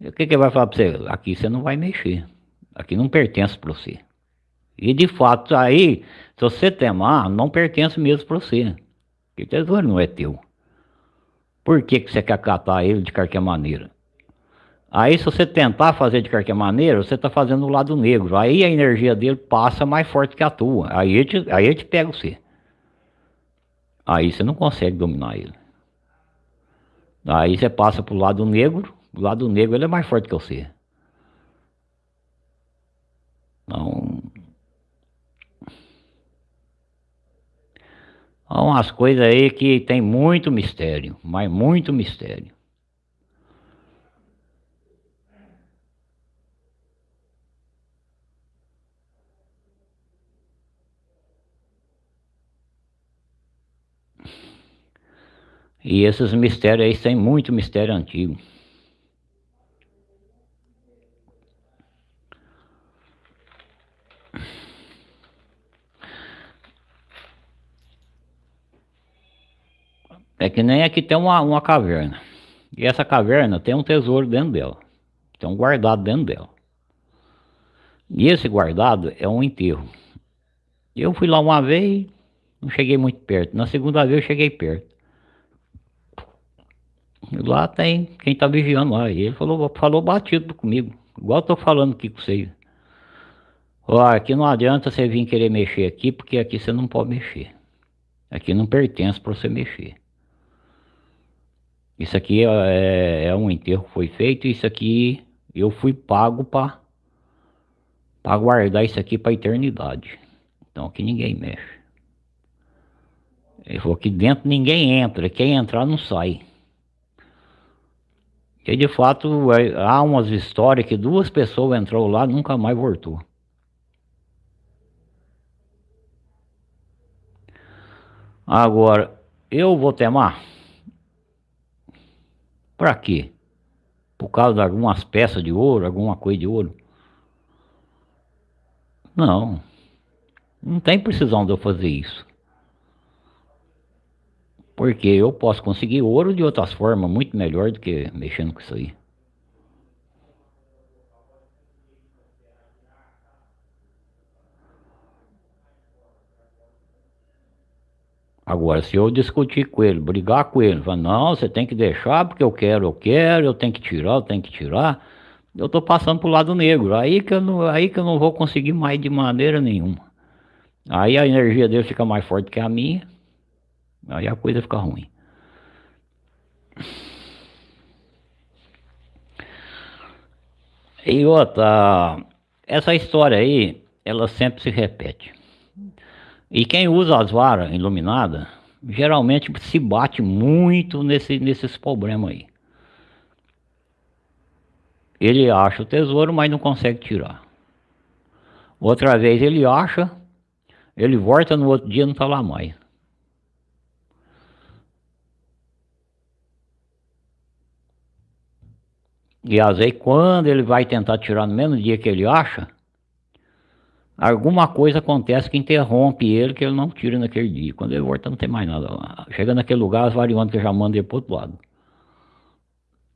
E o que, que ele vai falar para você? Aqui você não vai mexer. Aqui não pertence para você. E de fato, aí, se você temar, não pertence mesmo para você. Porque tesouro não é teu. Por que, que você quer catar ele de qualquer maneira? Aí, se você tentar fazer de qualquer maneira, você está fazendo o lado negro. Aí a energia dele passa mais forte que a tua. Aí ele te, aí ele te pega você. Aí você não consegue dominar ele. Aí você passa para o lado negro. O lado negro ele é mais forte que você. Então, Há umas coisas aí que tem muito mistério, mas muito mistério. E esses mistérios aí têm muito mistério antigo. É que nem aqui tem uma, uma caverna. E essa caverna tem um tesouro dentro dela. Tem um guardado dentro dela. E esse guardado é um enterro. Eu fui lá uma vez, não cheguei muito perto. Na segunda vez eu cheguei perto. E lá tem quem tá vigiando lá. E ele falou, falou batido comigo. Igual eu tô falando aqui com vocês. Ó, aqui não adianta você vir querer mexer aqui, porque aqui você não pode mexer. Aqui não pertence para você mexer. Isso aqui é, é um enterro que foi feito. Isso aqui eu fui pago para guardar isso aqui para eternidade. Então aqui ninguém mexe. Ele falou que dentro ninguém entra, quem entrar não sai. E de fato é, há umas histórias que duas pessoas entrou lá nunca mais voltou. Agora, eu vou temar? Para quê? Por causa de algumas peças de ouro, alguma coisa de ouro? Não. Não tem precisão de eu fazer isso. Porque eu posso conseguir ouro de outras formas muito melhor do que mexendo com isso aí. Agora, se eu discutir com ele, brigar com ele, falar, não, você tem que deixar porque eu quero, eu quero, eu tenho que tirar, eu tenho que tirar, eu estou passando para o lado negro. Aí que, eu não, aí que eu não vou conseguir mais de maneira nenhuma. Aí a energia dele fica mais forte que a minha, aí a coisa fica ruim. E outra, essa história aí, ela sempre se repete. E quem usa as varas iluminadas, geralmente se bate muito nesse, nesses problemas aí. Ele acha o tesouro, mas não consegue tirar. Outra vez ele acha, ele volta no outro dia não está lá mais. E às vezes quando ele vai tentar tirar no mesmo dia que ele acha, alguma coisa acontece que interrompe ele, que ele não tira naquele dia. Quando ele volta não tem mais nada lá. Chega naquele lugar, as variantes já mandam ele para outro lado.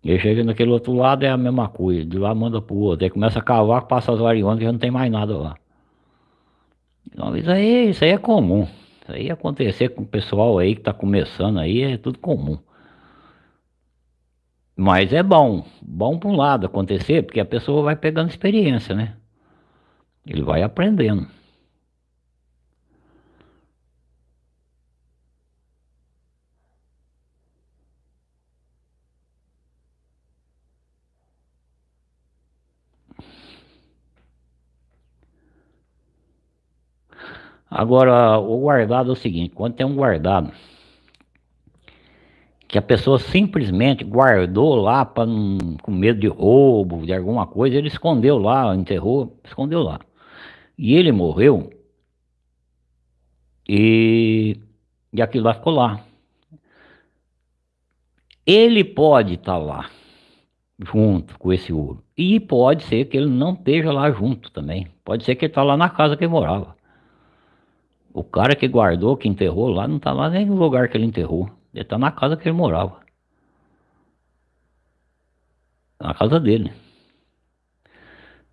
Ele chega naquele outro lado, é a mesma coisa. De lá manda pro outro. Aí começa a cavar, passa as variantes, já não tem mais nada lá. Então, isso aí, isso aí é comum. Isso aí acontecer com o pessoal aí que está começando aí, é tudo comum. Mas é bom, bom por um lado acontecer, porque a pessoa vai pegando experiência, né? Ele vai aprendendo. Agora, o guardado é o seguinte, quando tem um guardado que a pessoa simplesmente guardou lá para com medo de roubo, de alguma coisa, ele escondeu lá, enterrou, escondeu lá. E ele morreu e, e aquilo lá ficou lá. Ele pode estar tá lá junto com esse ouro. E pode ser que ele não esteja lá junto também. Pode ser que ele está lá na casa que ele morava. O cara que guardou, que enterrou lá, não está lá nem no lugar que ele enterrou. Ele está na casa que ele morava. Na casa dele.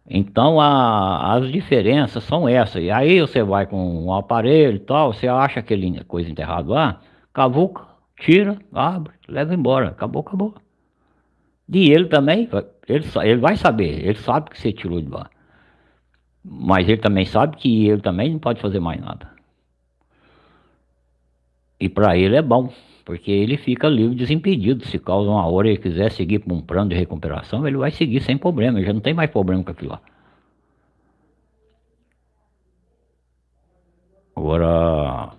Então a, as diferenças são essas. E aí você vai com um aparelho e tal, você acha aquele coisa enterrado lá, cavuca, tira, abre, leva embora. Acabou, acabou. E ele também, ele, ele vai saber, ele sabe que você tirou de lá. Mas ele também sabe que ele também não pode fazer mais nada. E para ele é bom. Porque ele fica livre, desimpedido. Se causa uma hora ele quiser seguir para um plano de recuperação, ele vai seguir sem problema. Ele já não tem mais problema com aquilo lá. Agora,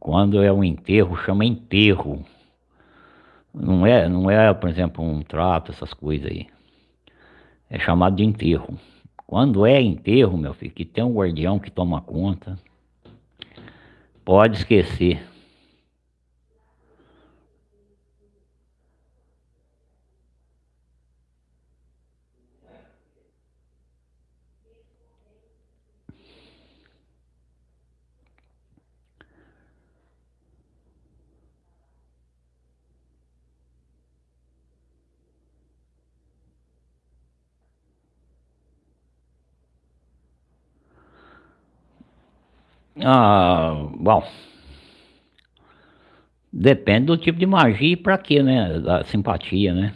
quando é um enterro, chama enterro. Não é, não é, por exemplo, um trato, essas coisas aí. É chamado de enterro. Quando é enterro, meu filho, que tem um guardião que toma conta, pode esquecer. Ah, bom. Depende do tipo de magia e pra quê, né? Da simpatia, né?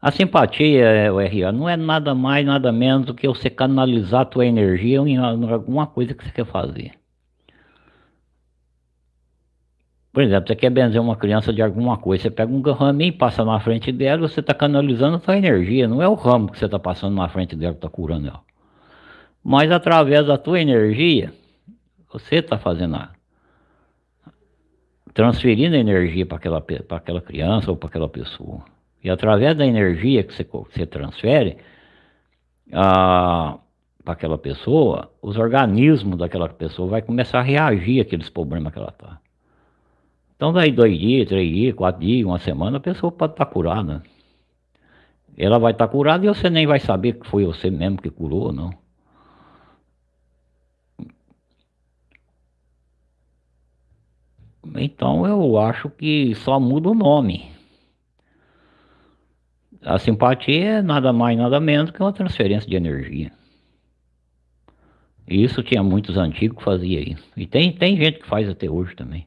A simpatia, o RA, não é nada mais, nada menos do que você canalizar a tua energia em alguma coisa que você quer fazer. Por exemplo, você quer benzer uma criança de alguma coisa, você pega um raminho e passa na frente dela, você está canalizando a sua energia, não é o ramo que você está passando na frente dela que está curando ela. Mas através da tua energia, você está fazendo a, transferindo energia para aquela, aquela criança ou para aquela pessoa. E através da energia que você, você transfere para aquela pessoa, os organismos daquela pessoa vai começar a reagir àqueles problemas que ela está. Então daí dois dias, três dias, quatro dias, uma semana, a pessoa pode estar tá curada. Ela vai estar tá curada e você nem vai saber que foi você mesmo que curou, não. Então eu acho que só muda o nome. A simpatia é nada mais nada menos que uma transferência de energia. Isso tinha muitos antigos que fazia isso. E tem, tem gente que faz até hoje também.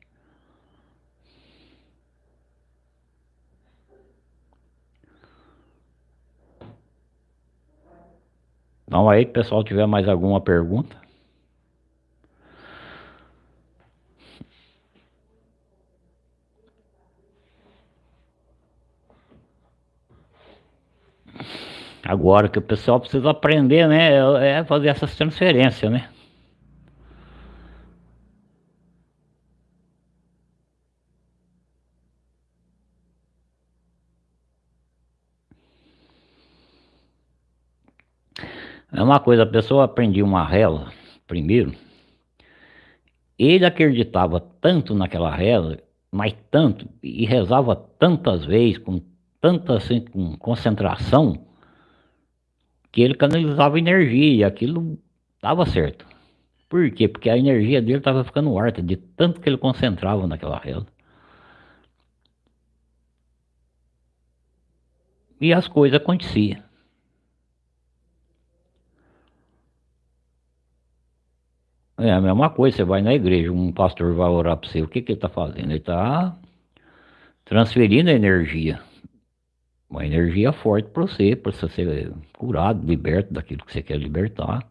Então aí, pessoal, tiver mais alguma pergunta. Agora que o pessoal precisa aprender, né? É, é fazer essas transferências, né? É uma coisa, a pessoa aprendia uma reza primeiro, ele acreditava tanto naquela reza, mas tanto, e rezava tantas vezes, com tanta assim, com concentração, que ele canalizava energia e aquilo dava certo. Por quê? Porque a energia dele estava ficando harta de tanto que ele concentrava naquela reza. E as coisas aconteciam. É a mesma coisa, você vai na igreja, um pastor vai orar para você, o que, que ele está fazendo? Ele está transferindo energia. Uma energia forte para você, para você ser curado, liberto daquilo que você quer libertar.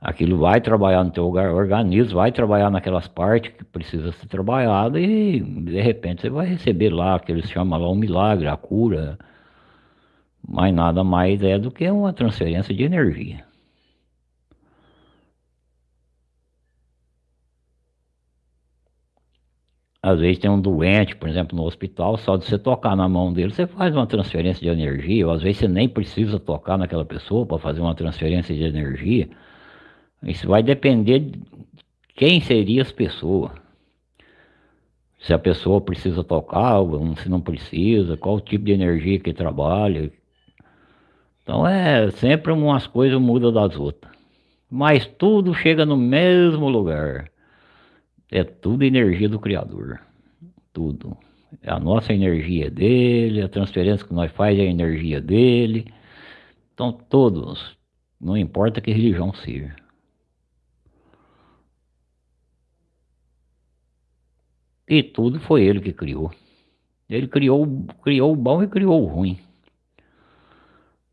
Aquilo vai trabalhar no teu organismo, vai trabalhar naquelas partes que precisa ser trabalhado e de repente você vai receber lá, que eles chamam lá um milagre, a cura. Mas nada mais é do que uma transferência de energia. Às vezes tem um doente, por exemplo, no hospital, só de você tocar na mão dele, você faz uma transferência de energia, ou às vezes você nem precisa tocar naquela pessoa para fazer uma transferência de energia. Isso vai depender de quem seria as pessoas. Se a pessoa precisa tocar, se não precisa, qual tipo de energia que trabalha. Então é sempre umas coisas mudam das outras. Mas tudo chega no mesmo lugar. É tudo energia do Criador. Tudo. É a nossa energia dele, a transferência que nós faz é a energia dele. Então todos, não importa que religião seja. E tudo foi ele que criou. Ele criou, criou o bom e criou o ruim.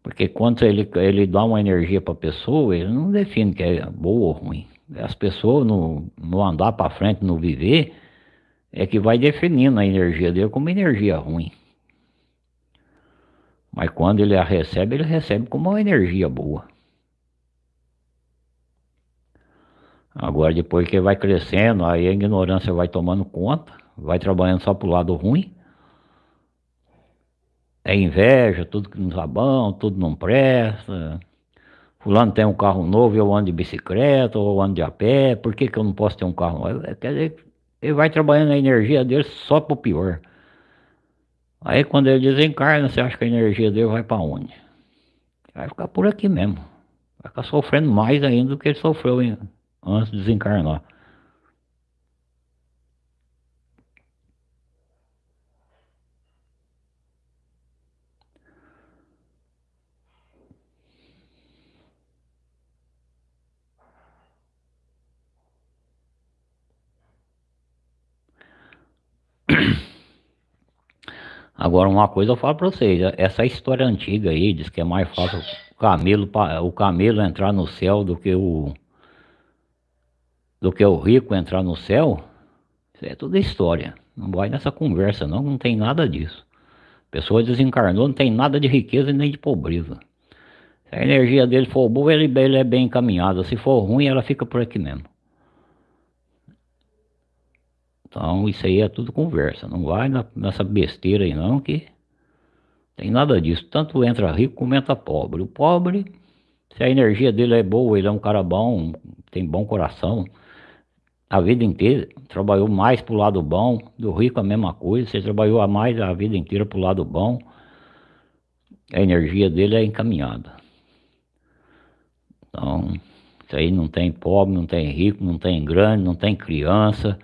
Porque quando ele, ele dá uma energia para a pessoa, ele não define que é boa ou ruim as pessoas no, no andar para frente, no viver, é que vai definindo a energia dele como energia ruim. Mas quando ele a recebe, ele recebe como uma energia boa. Agora, depois que vai crescendo, aí a ignorância vai tomando conta, vai trabalhando só pro lado ruim. É inveja, tudo que não tá bom, tudo não presta. Fulano tem um carro novo, eu ando de bicicleta ou ando de a pé, por que, que eu não posso ter um carro novo? É, quer dizer, ele vai trabalhando a energia dele só pro pior. Aí quando ele desencarna, você acha que a energia dele vai para onde? Vai ficar por aqui mesmo. Vai ficar sofrendo mais ainda do que ele sofreu antes de desencarnar. Agora uma coisa eu falo para vocês, essa história antiga aí diz que é mais fácil o camelo, o camelo entrar no céu do que o do que o rico entrar no céu. Isso é tudo história. Não vai nessa conversa não, não tem nada disso. A pessoa desencarnou, não tem nada de riqueza nem de pobreza. Se a energia dele for boa, ele, ele é bem encaminhado. Se for ruim, ela fica por aqui mesmo. Então isso aí é tudo conversa, não vai nessa besteira aí não que tem nada disso. Tanto entra rico como entra pobre. O pobre, se a energia dele é boa, ele é um cara bom, tem bom coração, a vida inteira trabalhou mais pro lado bom, do rico a mesma coisa, você trabalhou a mais a vida inteira pro lado bom, a energia dele é encaminhada. Então, isso aí não tem pobre, não tem rico, não tem grande, não tem criança,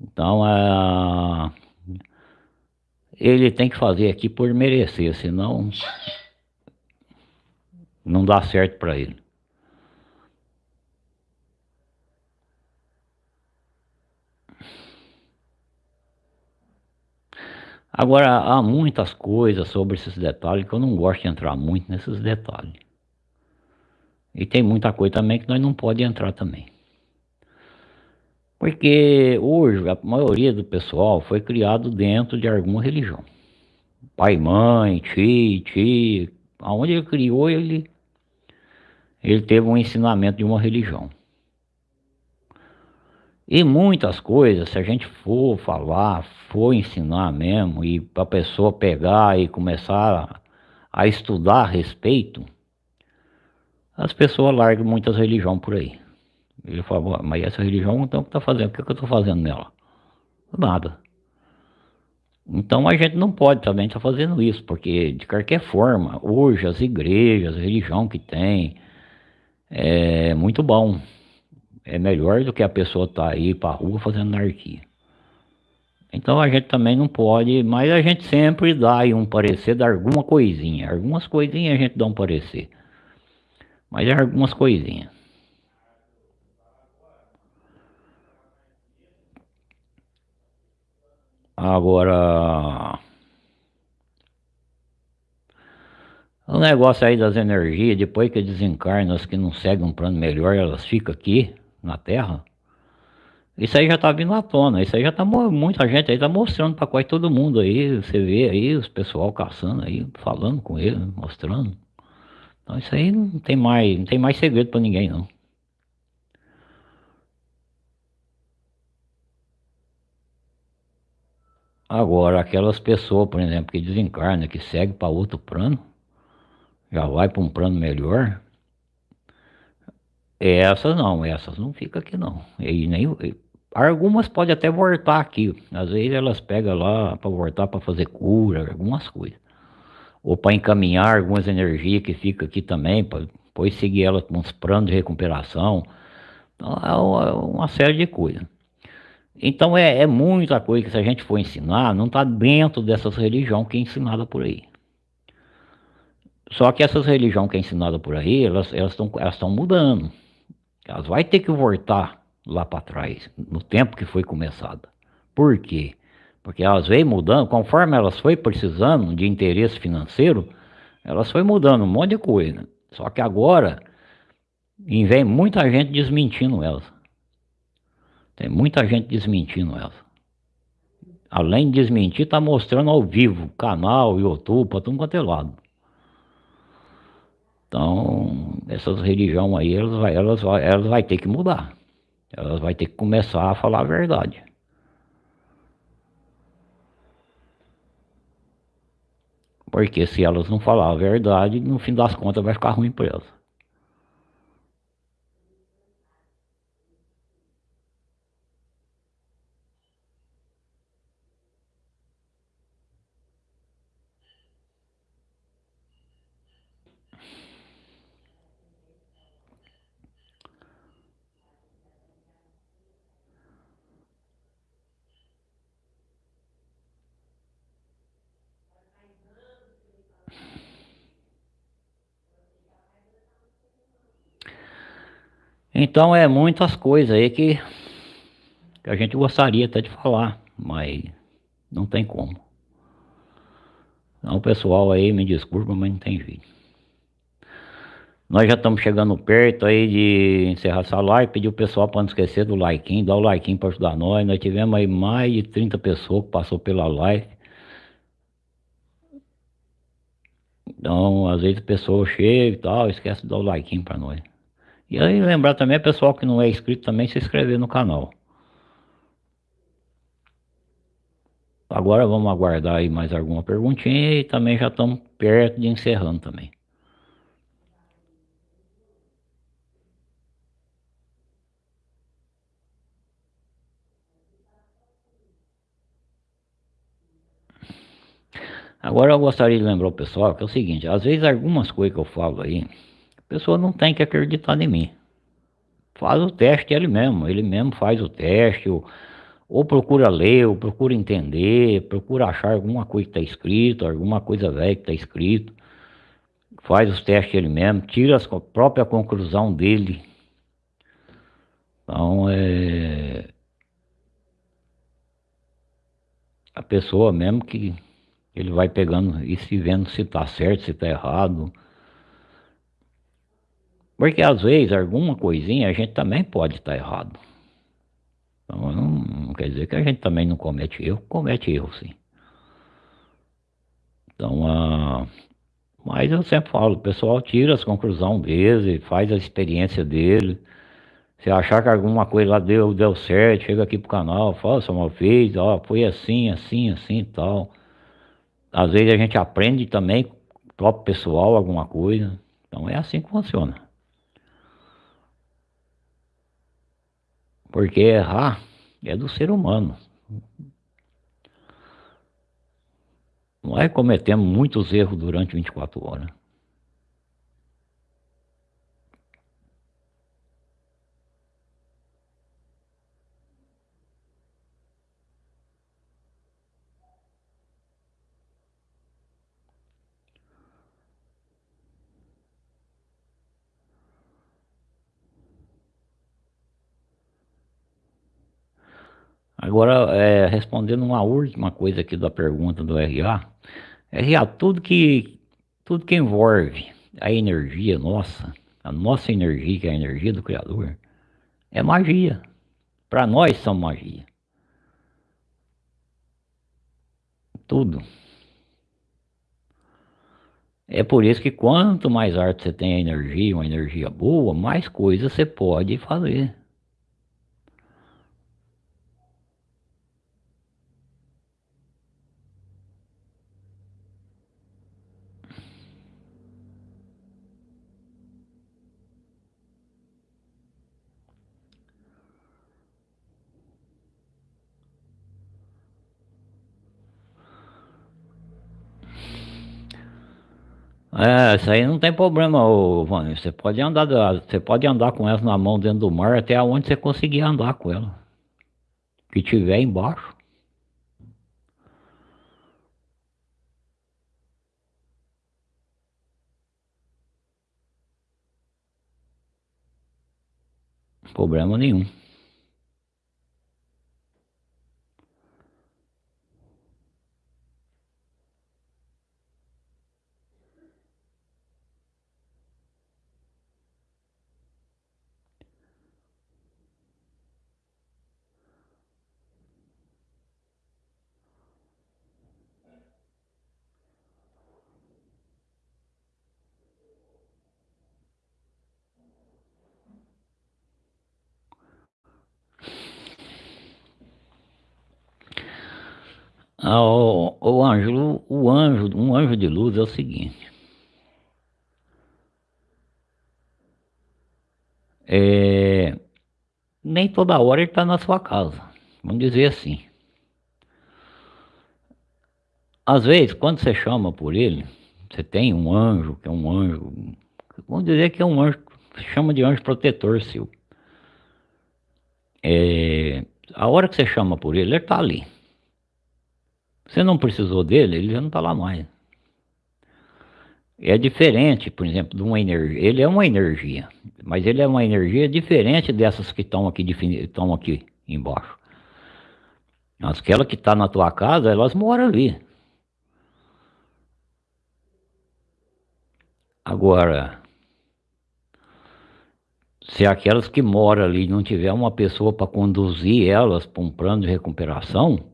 então, é, ele tem que fazer aqui por merecer, senão não dá certo para ele. Agora, há muitas coisas sobre esses detalhes que eu não gosto de entrar muito nesses detalhes. E tem muita coisa também que nós não podemos entrar também. Porque hoje a maioria do pessoal foi criado dentro de alguma religião. Pai, mãe, tio, tio, aonde ele criou, ele, ele teve um ensinamento de uma religião. E muitas coisas, se a gente for falar, for ensinar mesmo, e para a pessoa pegar e começar a, a estudar a respeito, as pessoas largam muitas religiões por aí. Ele falou, mas essa religião então o que está fazendo? O que, que eu estou fazendo nela? Nada. Então a gente não pode também estar tá fazendo isso, porque de qualquer forma, hoje as igrejas, a religião que tem, é muito bom. É melhor do que a pessoa estar tá aí para a rua fazendo anarquia. Então a gente também não pode, mas a gente sempre dá aí um parecer de alguma coisinha. Algumas coisinhas a gente dá um parecer. Mas é algumas coisinhas. Agora. O negócio aí das energias, depois que desencarnam, as que não seguem um plano melhor, elas ficam aqui na Terra. Isso aí já tá vindo à tona, isso aí já tá muita gente aí tá mostrando para quase todo mundo aí, você vê aí os pessoal caçando aí, falando com ele, mostrando. Então isso aí não tem mais, não tem mais segredo para ninguém não. Agora, aquelas pessoas, por exemplo, que desencarnam, que seguem para outro plano, já vai para um plano melhor, essas não, essas não ficam aqui não. E nem, algumas podem até voltar aqui, às vezes elas pegam lá para voltar para fazer cura, algumas coisas. Ou para encaminhar algumas energias que ficam aqui também, para depois seguir elas com uns planos de recuperação. Então, é uma série de coisas. Então é, é, muita coisa que se a gente for ensinar, não está dentro dessas religiões que é ensinada por aí. Só que essas religiões que é ensinada por aí, elas estão elas elas mudando. Elas vai ter que voltar lá para trás, no tempo que foi começada. Por quê? Porque elas veio mudando, conforme elas foi precisando de interesse financeiro, elas foi mudando um monte de coisa. Só que agora, vem muita gente desmentindo elas. Tem muita gente desmentindo ela. Além de desmentir, tá mostrando ao vivo, canal, YouTube, para tudo quanto é lado. Então, essas religiões aí, elas vai, elas, vai, elas vai ter que mudar. Elas vai ter que começar a falar a verdade. Porque se elas não falar a verdade, no fim das contas vai ficar ruim para elas. Então é muitas coisas aí que, que a gente gostaria até de falar, mas não tem como. Então pessoal aí me desculpa, mas não tem jeito. Nós já estamos chegando perto aí de encerrar essa live, pedir o pessoal para não esquecer do like, dar o like para ajudar nós. Nós tivemos aí mais de 30 pessoas que passou pela live. Então, às vezes a pessoa chega e tal, esquece de dar o like para nós. E aí lembrar também, pessoal que não é inscrito também, se inscrever no canal. Agora vamos aguardar aí mais alguma perguntinha e também já estamos perto de encerrando também. Agora eu gostaria de lembrar o pessoal que é o seguinte, às vezes algumas coisas que eu falo aí, a pessoa não tem que acreditar em mim. Faz o teste ele mesmo, ele mesmo faz o teste, ou, ou procura ler, ou procura entender, procura achar alguma coisa que está escrito, alguma coisa velha que está escrito. Faz os testes ele mesmo, tira a própria conclusão dele. Então é. A pessoa mesmo que ele vai pegando e se vendo se está certo, se está errado. Porque às vezes alguma coisinha a gente também pode estar errado. Então não, não, quer dizer que a gente também não comete erro, comete erro sim. Então, ah, mas eu sempre falo, o pessoal tira as conclusões deles, faz a experiência dele. Se achar que alguma coisa lá deu, deu certo, chega aqui pro canal, fala, só mal fez, ó, foi assim, assim, assim e tal. Às vezes a gente aprende também, próprio pessoal, alguma coisa. Então é assim que funciona. Porque errar é do ser humano. Nós cometemos muitos erros durante 24 horas. Agora, é, respondendo uma última coisa aqui da pergunta do RA, RA, tudo que, tudo que envolve a energia nossa, a nossa energia, que é a energia do Criador, é magia. Para nós são magia. Tudo. É por isso que quanto mais arte você tem a energia, uma energia boa, mais coisas você pode fazer. É, isso aí não tem problema, ô, Vânia. Você pode andar, você pode andar com ela na mão dentro do mar até onde você conseguir andar com ela. Que tiver embaixo. Problema nenhum. Ah, o, o Ângelo, o anjo, um anjo de luz é o seguinte. É, nem toda hora ele está na sua casa, vamos dizer assim. Às vezes, quando você chama por ele, você tem um anjo, que é um anjo, vamos dizer que é um anjo, chama de anjo protetor seu. É, a hora que você chama por ele, ele está ali. Você não precisou dele, ele já não está lá mais. É diferente, por exemplo, de uma energia. Ele é uma energia, mas ele é uma energia diferente dessas que estão aqui, estão aqui embaixo. Aquela que está na tua casa, elas moram ali. Agora, se aquelas que moram ali não tiver uma pessoa para conduzir elas para um plano de recuperação,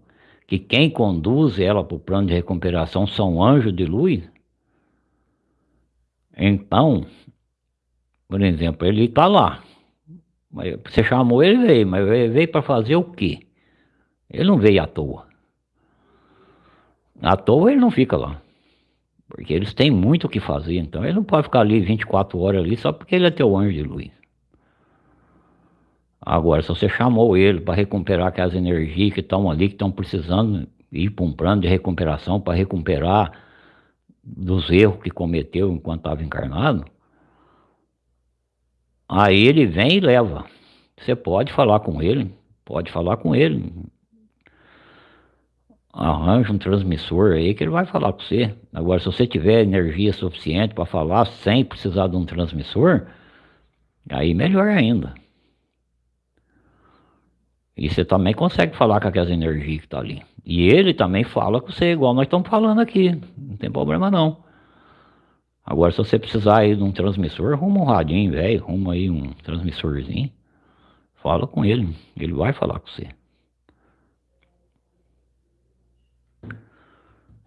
que quem conduz ela para o plano de recuperação são anjos de luz, então, por exemplo, ele está lá. Você chamou ele veio, mas veio para fazer o quê? Ele não veio à toa. À toa ele não fica lá. Porque eles têm muito o que fazer, então ele não pode ficar ali 24 horas ali só porque ele é teu anjo de luz. Agora, se você chamou ele para recuperar aquelas energias que estão ali, que estão precisando ir para um plano de recuperação para recuperar dos erros que cometeu enquanto estava encarnado, aí ele vem e leva. Você pode falar com ele, pode falar com ele. Arranja um transmissor aí que ele vai falar com você. Agora, se você tiver energia suficiente para falar sem precisar de um transmissor, aí melhor ainda. E você também consegue falar com aquelas energias que tá ali. E ele também fala com você, igual nós estamos falando aqui. Não tem problema não. Agora, se você precisar aí de um transmissor, arruma um radinho, velho. Arruma aí um transmissorzinho. Fala com ele. Ele vai falar com você.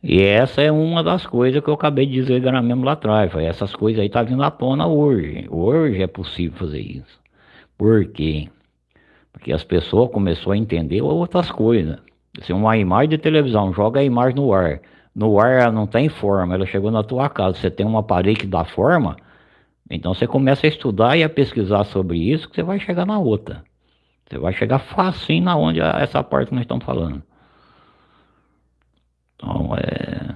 E essa é uma das coisas que eu acabei de dizer mesmo lá atrás. Essas coisas aí tá vindo à tona hoje. Hoje é possível fazer isso. Por quê? Porque as pessoas começaram a entender outras coisas. Se uma imagem de televisão joga a imagem no ar, no ar ela não tem forma, ela chegou na tua casa, você tem uma parede que dá forma, então você começa a estudar e a pesquisar sobre isso, que você vai chegar na outra. Você vai chegar facinho na onde essa parte que nós estamos falando. Então é.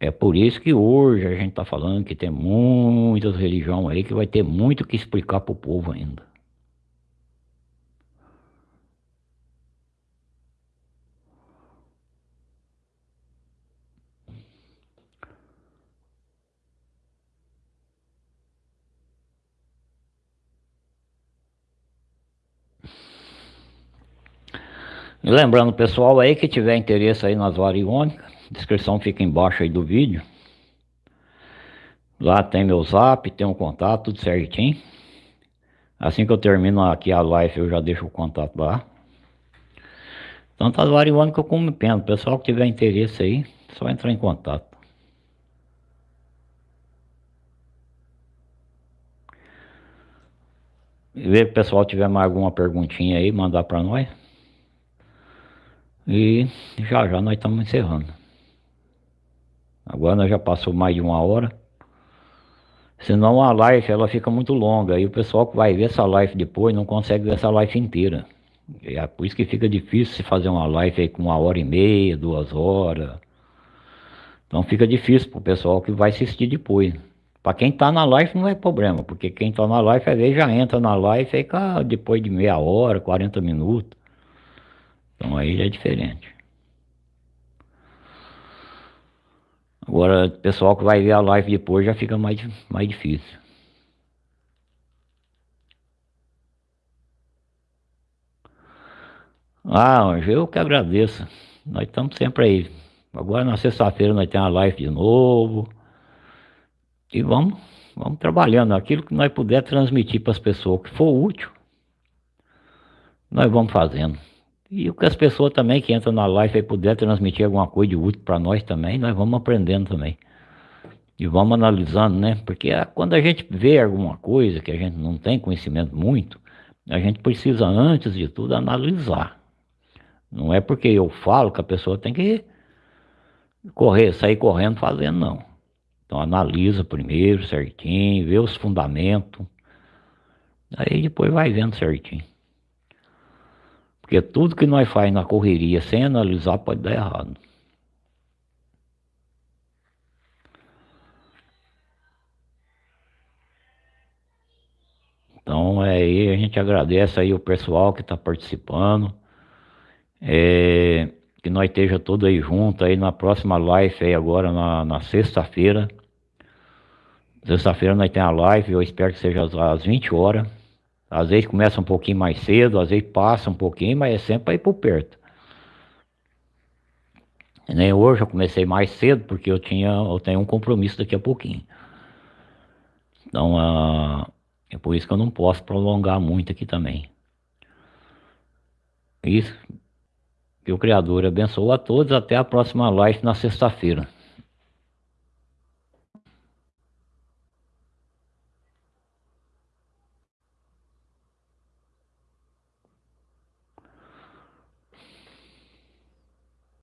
É por isso que hoje a gente está falando que tem muitas religiões aí que vai ter muito que explicar para o povo ainda. E lembrando pessoal aí que tiver interesse aí nas variônicas, descrição fica embaixo aí do vídeo. Lá tem meu zap, tem um contato, tudo certinho. Assim que eu termino aqui a live eu já deixo o contato lá. Tanto as variônicas como pena. Pessoal que tiver interesse aí, só entrar em contato. E ver o pessoal tiver mais alguma perguntinha aí, mandar para nós. E já já nós estamos encerrando. Agora nós já passou mais de uma hora. Senão a live ela fica muito longa. E o pessoal que vai ver essa live depois não consegue ver essa live inteira. É por isso que fica difícil se fazer uma live aí com uma hora e meia, duas horas. Então fica difícil para o pessoal que vai assistir depois. Para quem está na live não é problema, porque quem está na live às vezes já entra na live e fica depois de meia hora, 40 minutos. Então aí é diferente. Agora, o pessoal que vai ver a live depois já fica mais, mais difícil. Ah, Anjo, eu que agradeço. Nós estamos sempre aí. Agora na sexta-feira nós temos a live de novo. E vamos, vamos trabalhando. Aquilo que nós puder transmitir para as pessoas que for útil, nós vamos fazendo. E o que as pessoas também que entram na live aí puder transmitir alguma coisa de útil para nós também, nós vamos aprendendo também. E vamos analisando, né? Porque quando a gente vê alguma coisa que a gente não tem conhecimento muito, a gente precisa, antes de tudo, analisar. Não é porque eu falo que a pessoa tem que correr, sair correndo fazendo, não. Então analisa primeiro certinho, vê os fundamentos. Aí depois vai vendo certinho. Porque tudo que nós faz na correria sem analisar pode dar errado. Então é aí, a gente agradece aí o pessoal que está participando. É, que nós esteja todos aí junto aí na próxima live aí agora na, na sexta-feira. Sexta-feira nós temos a live, eu espero que seja às 20 horas. Às vezes começa um pouquinho mais cedo, às vezes passa um pouquinho, mas é sempre para ir por perto. Nem hoje eu comecei mais cedo porque eu tinha, eu tenho um compromisso daqui a pouquinho. Então uh, é por isso que eu não posso prolongar muito aqui também. Isso. Que o Criador abençoe a todos. Até a próxima live na sexta-feira.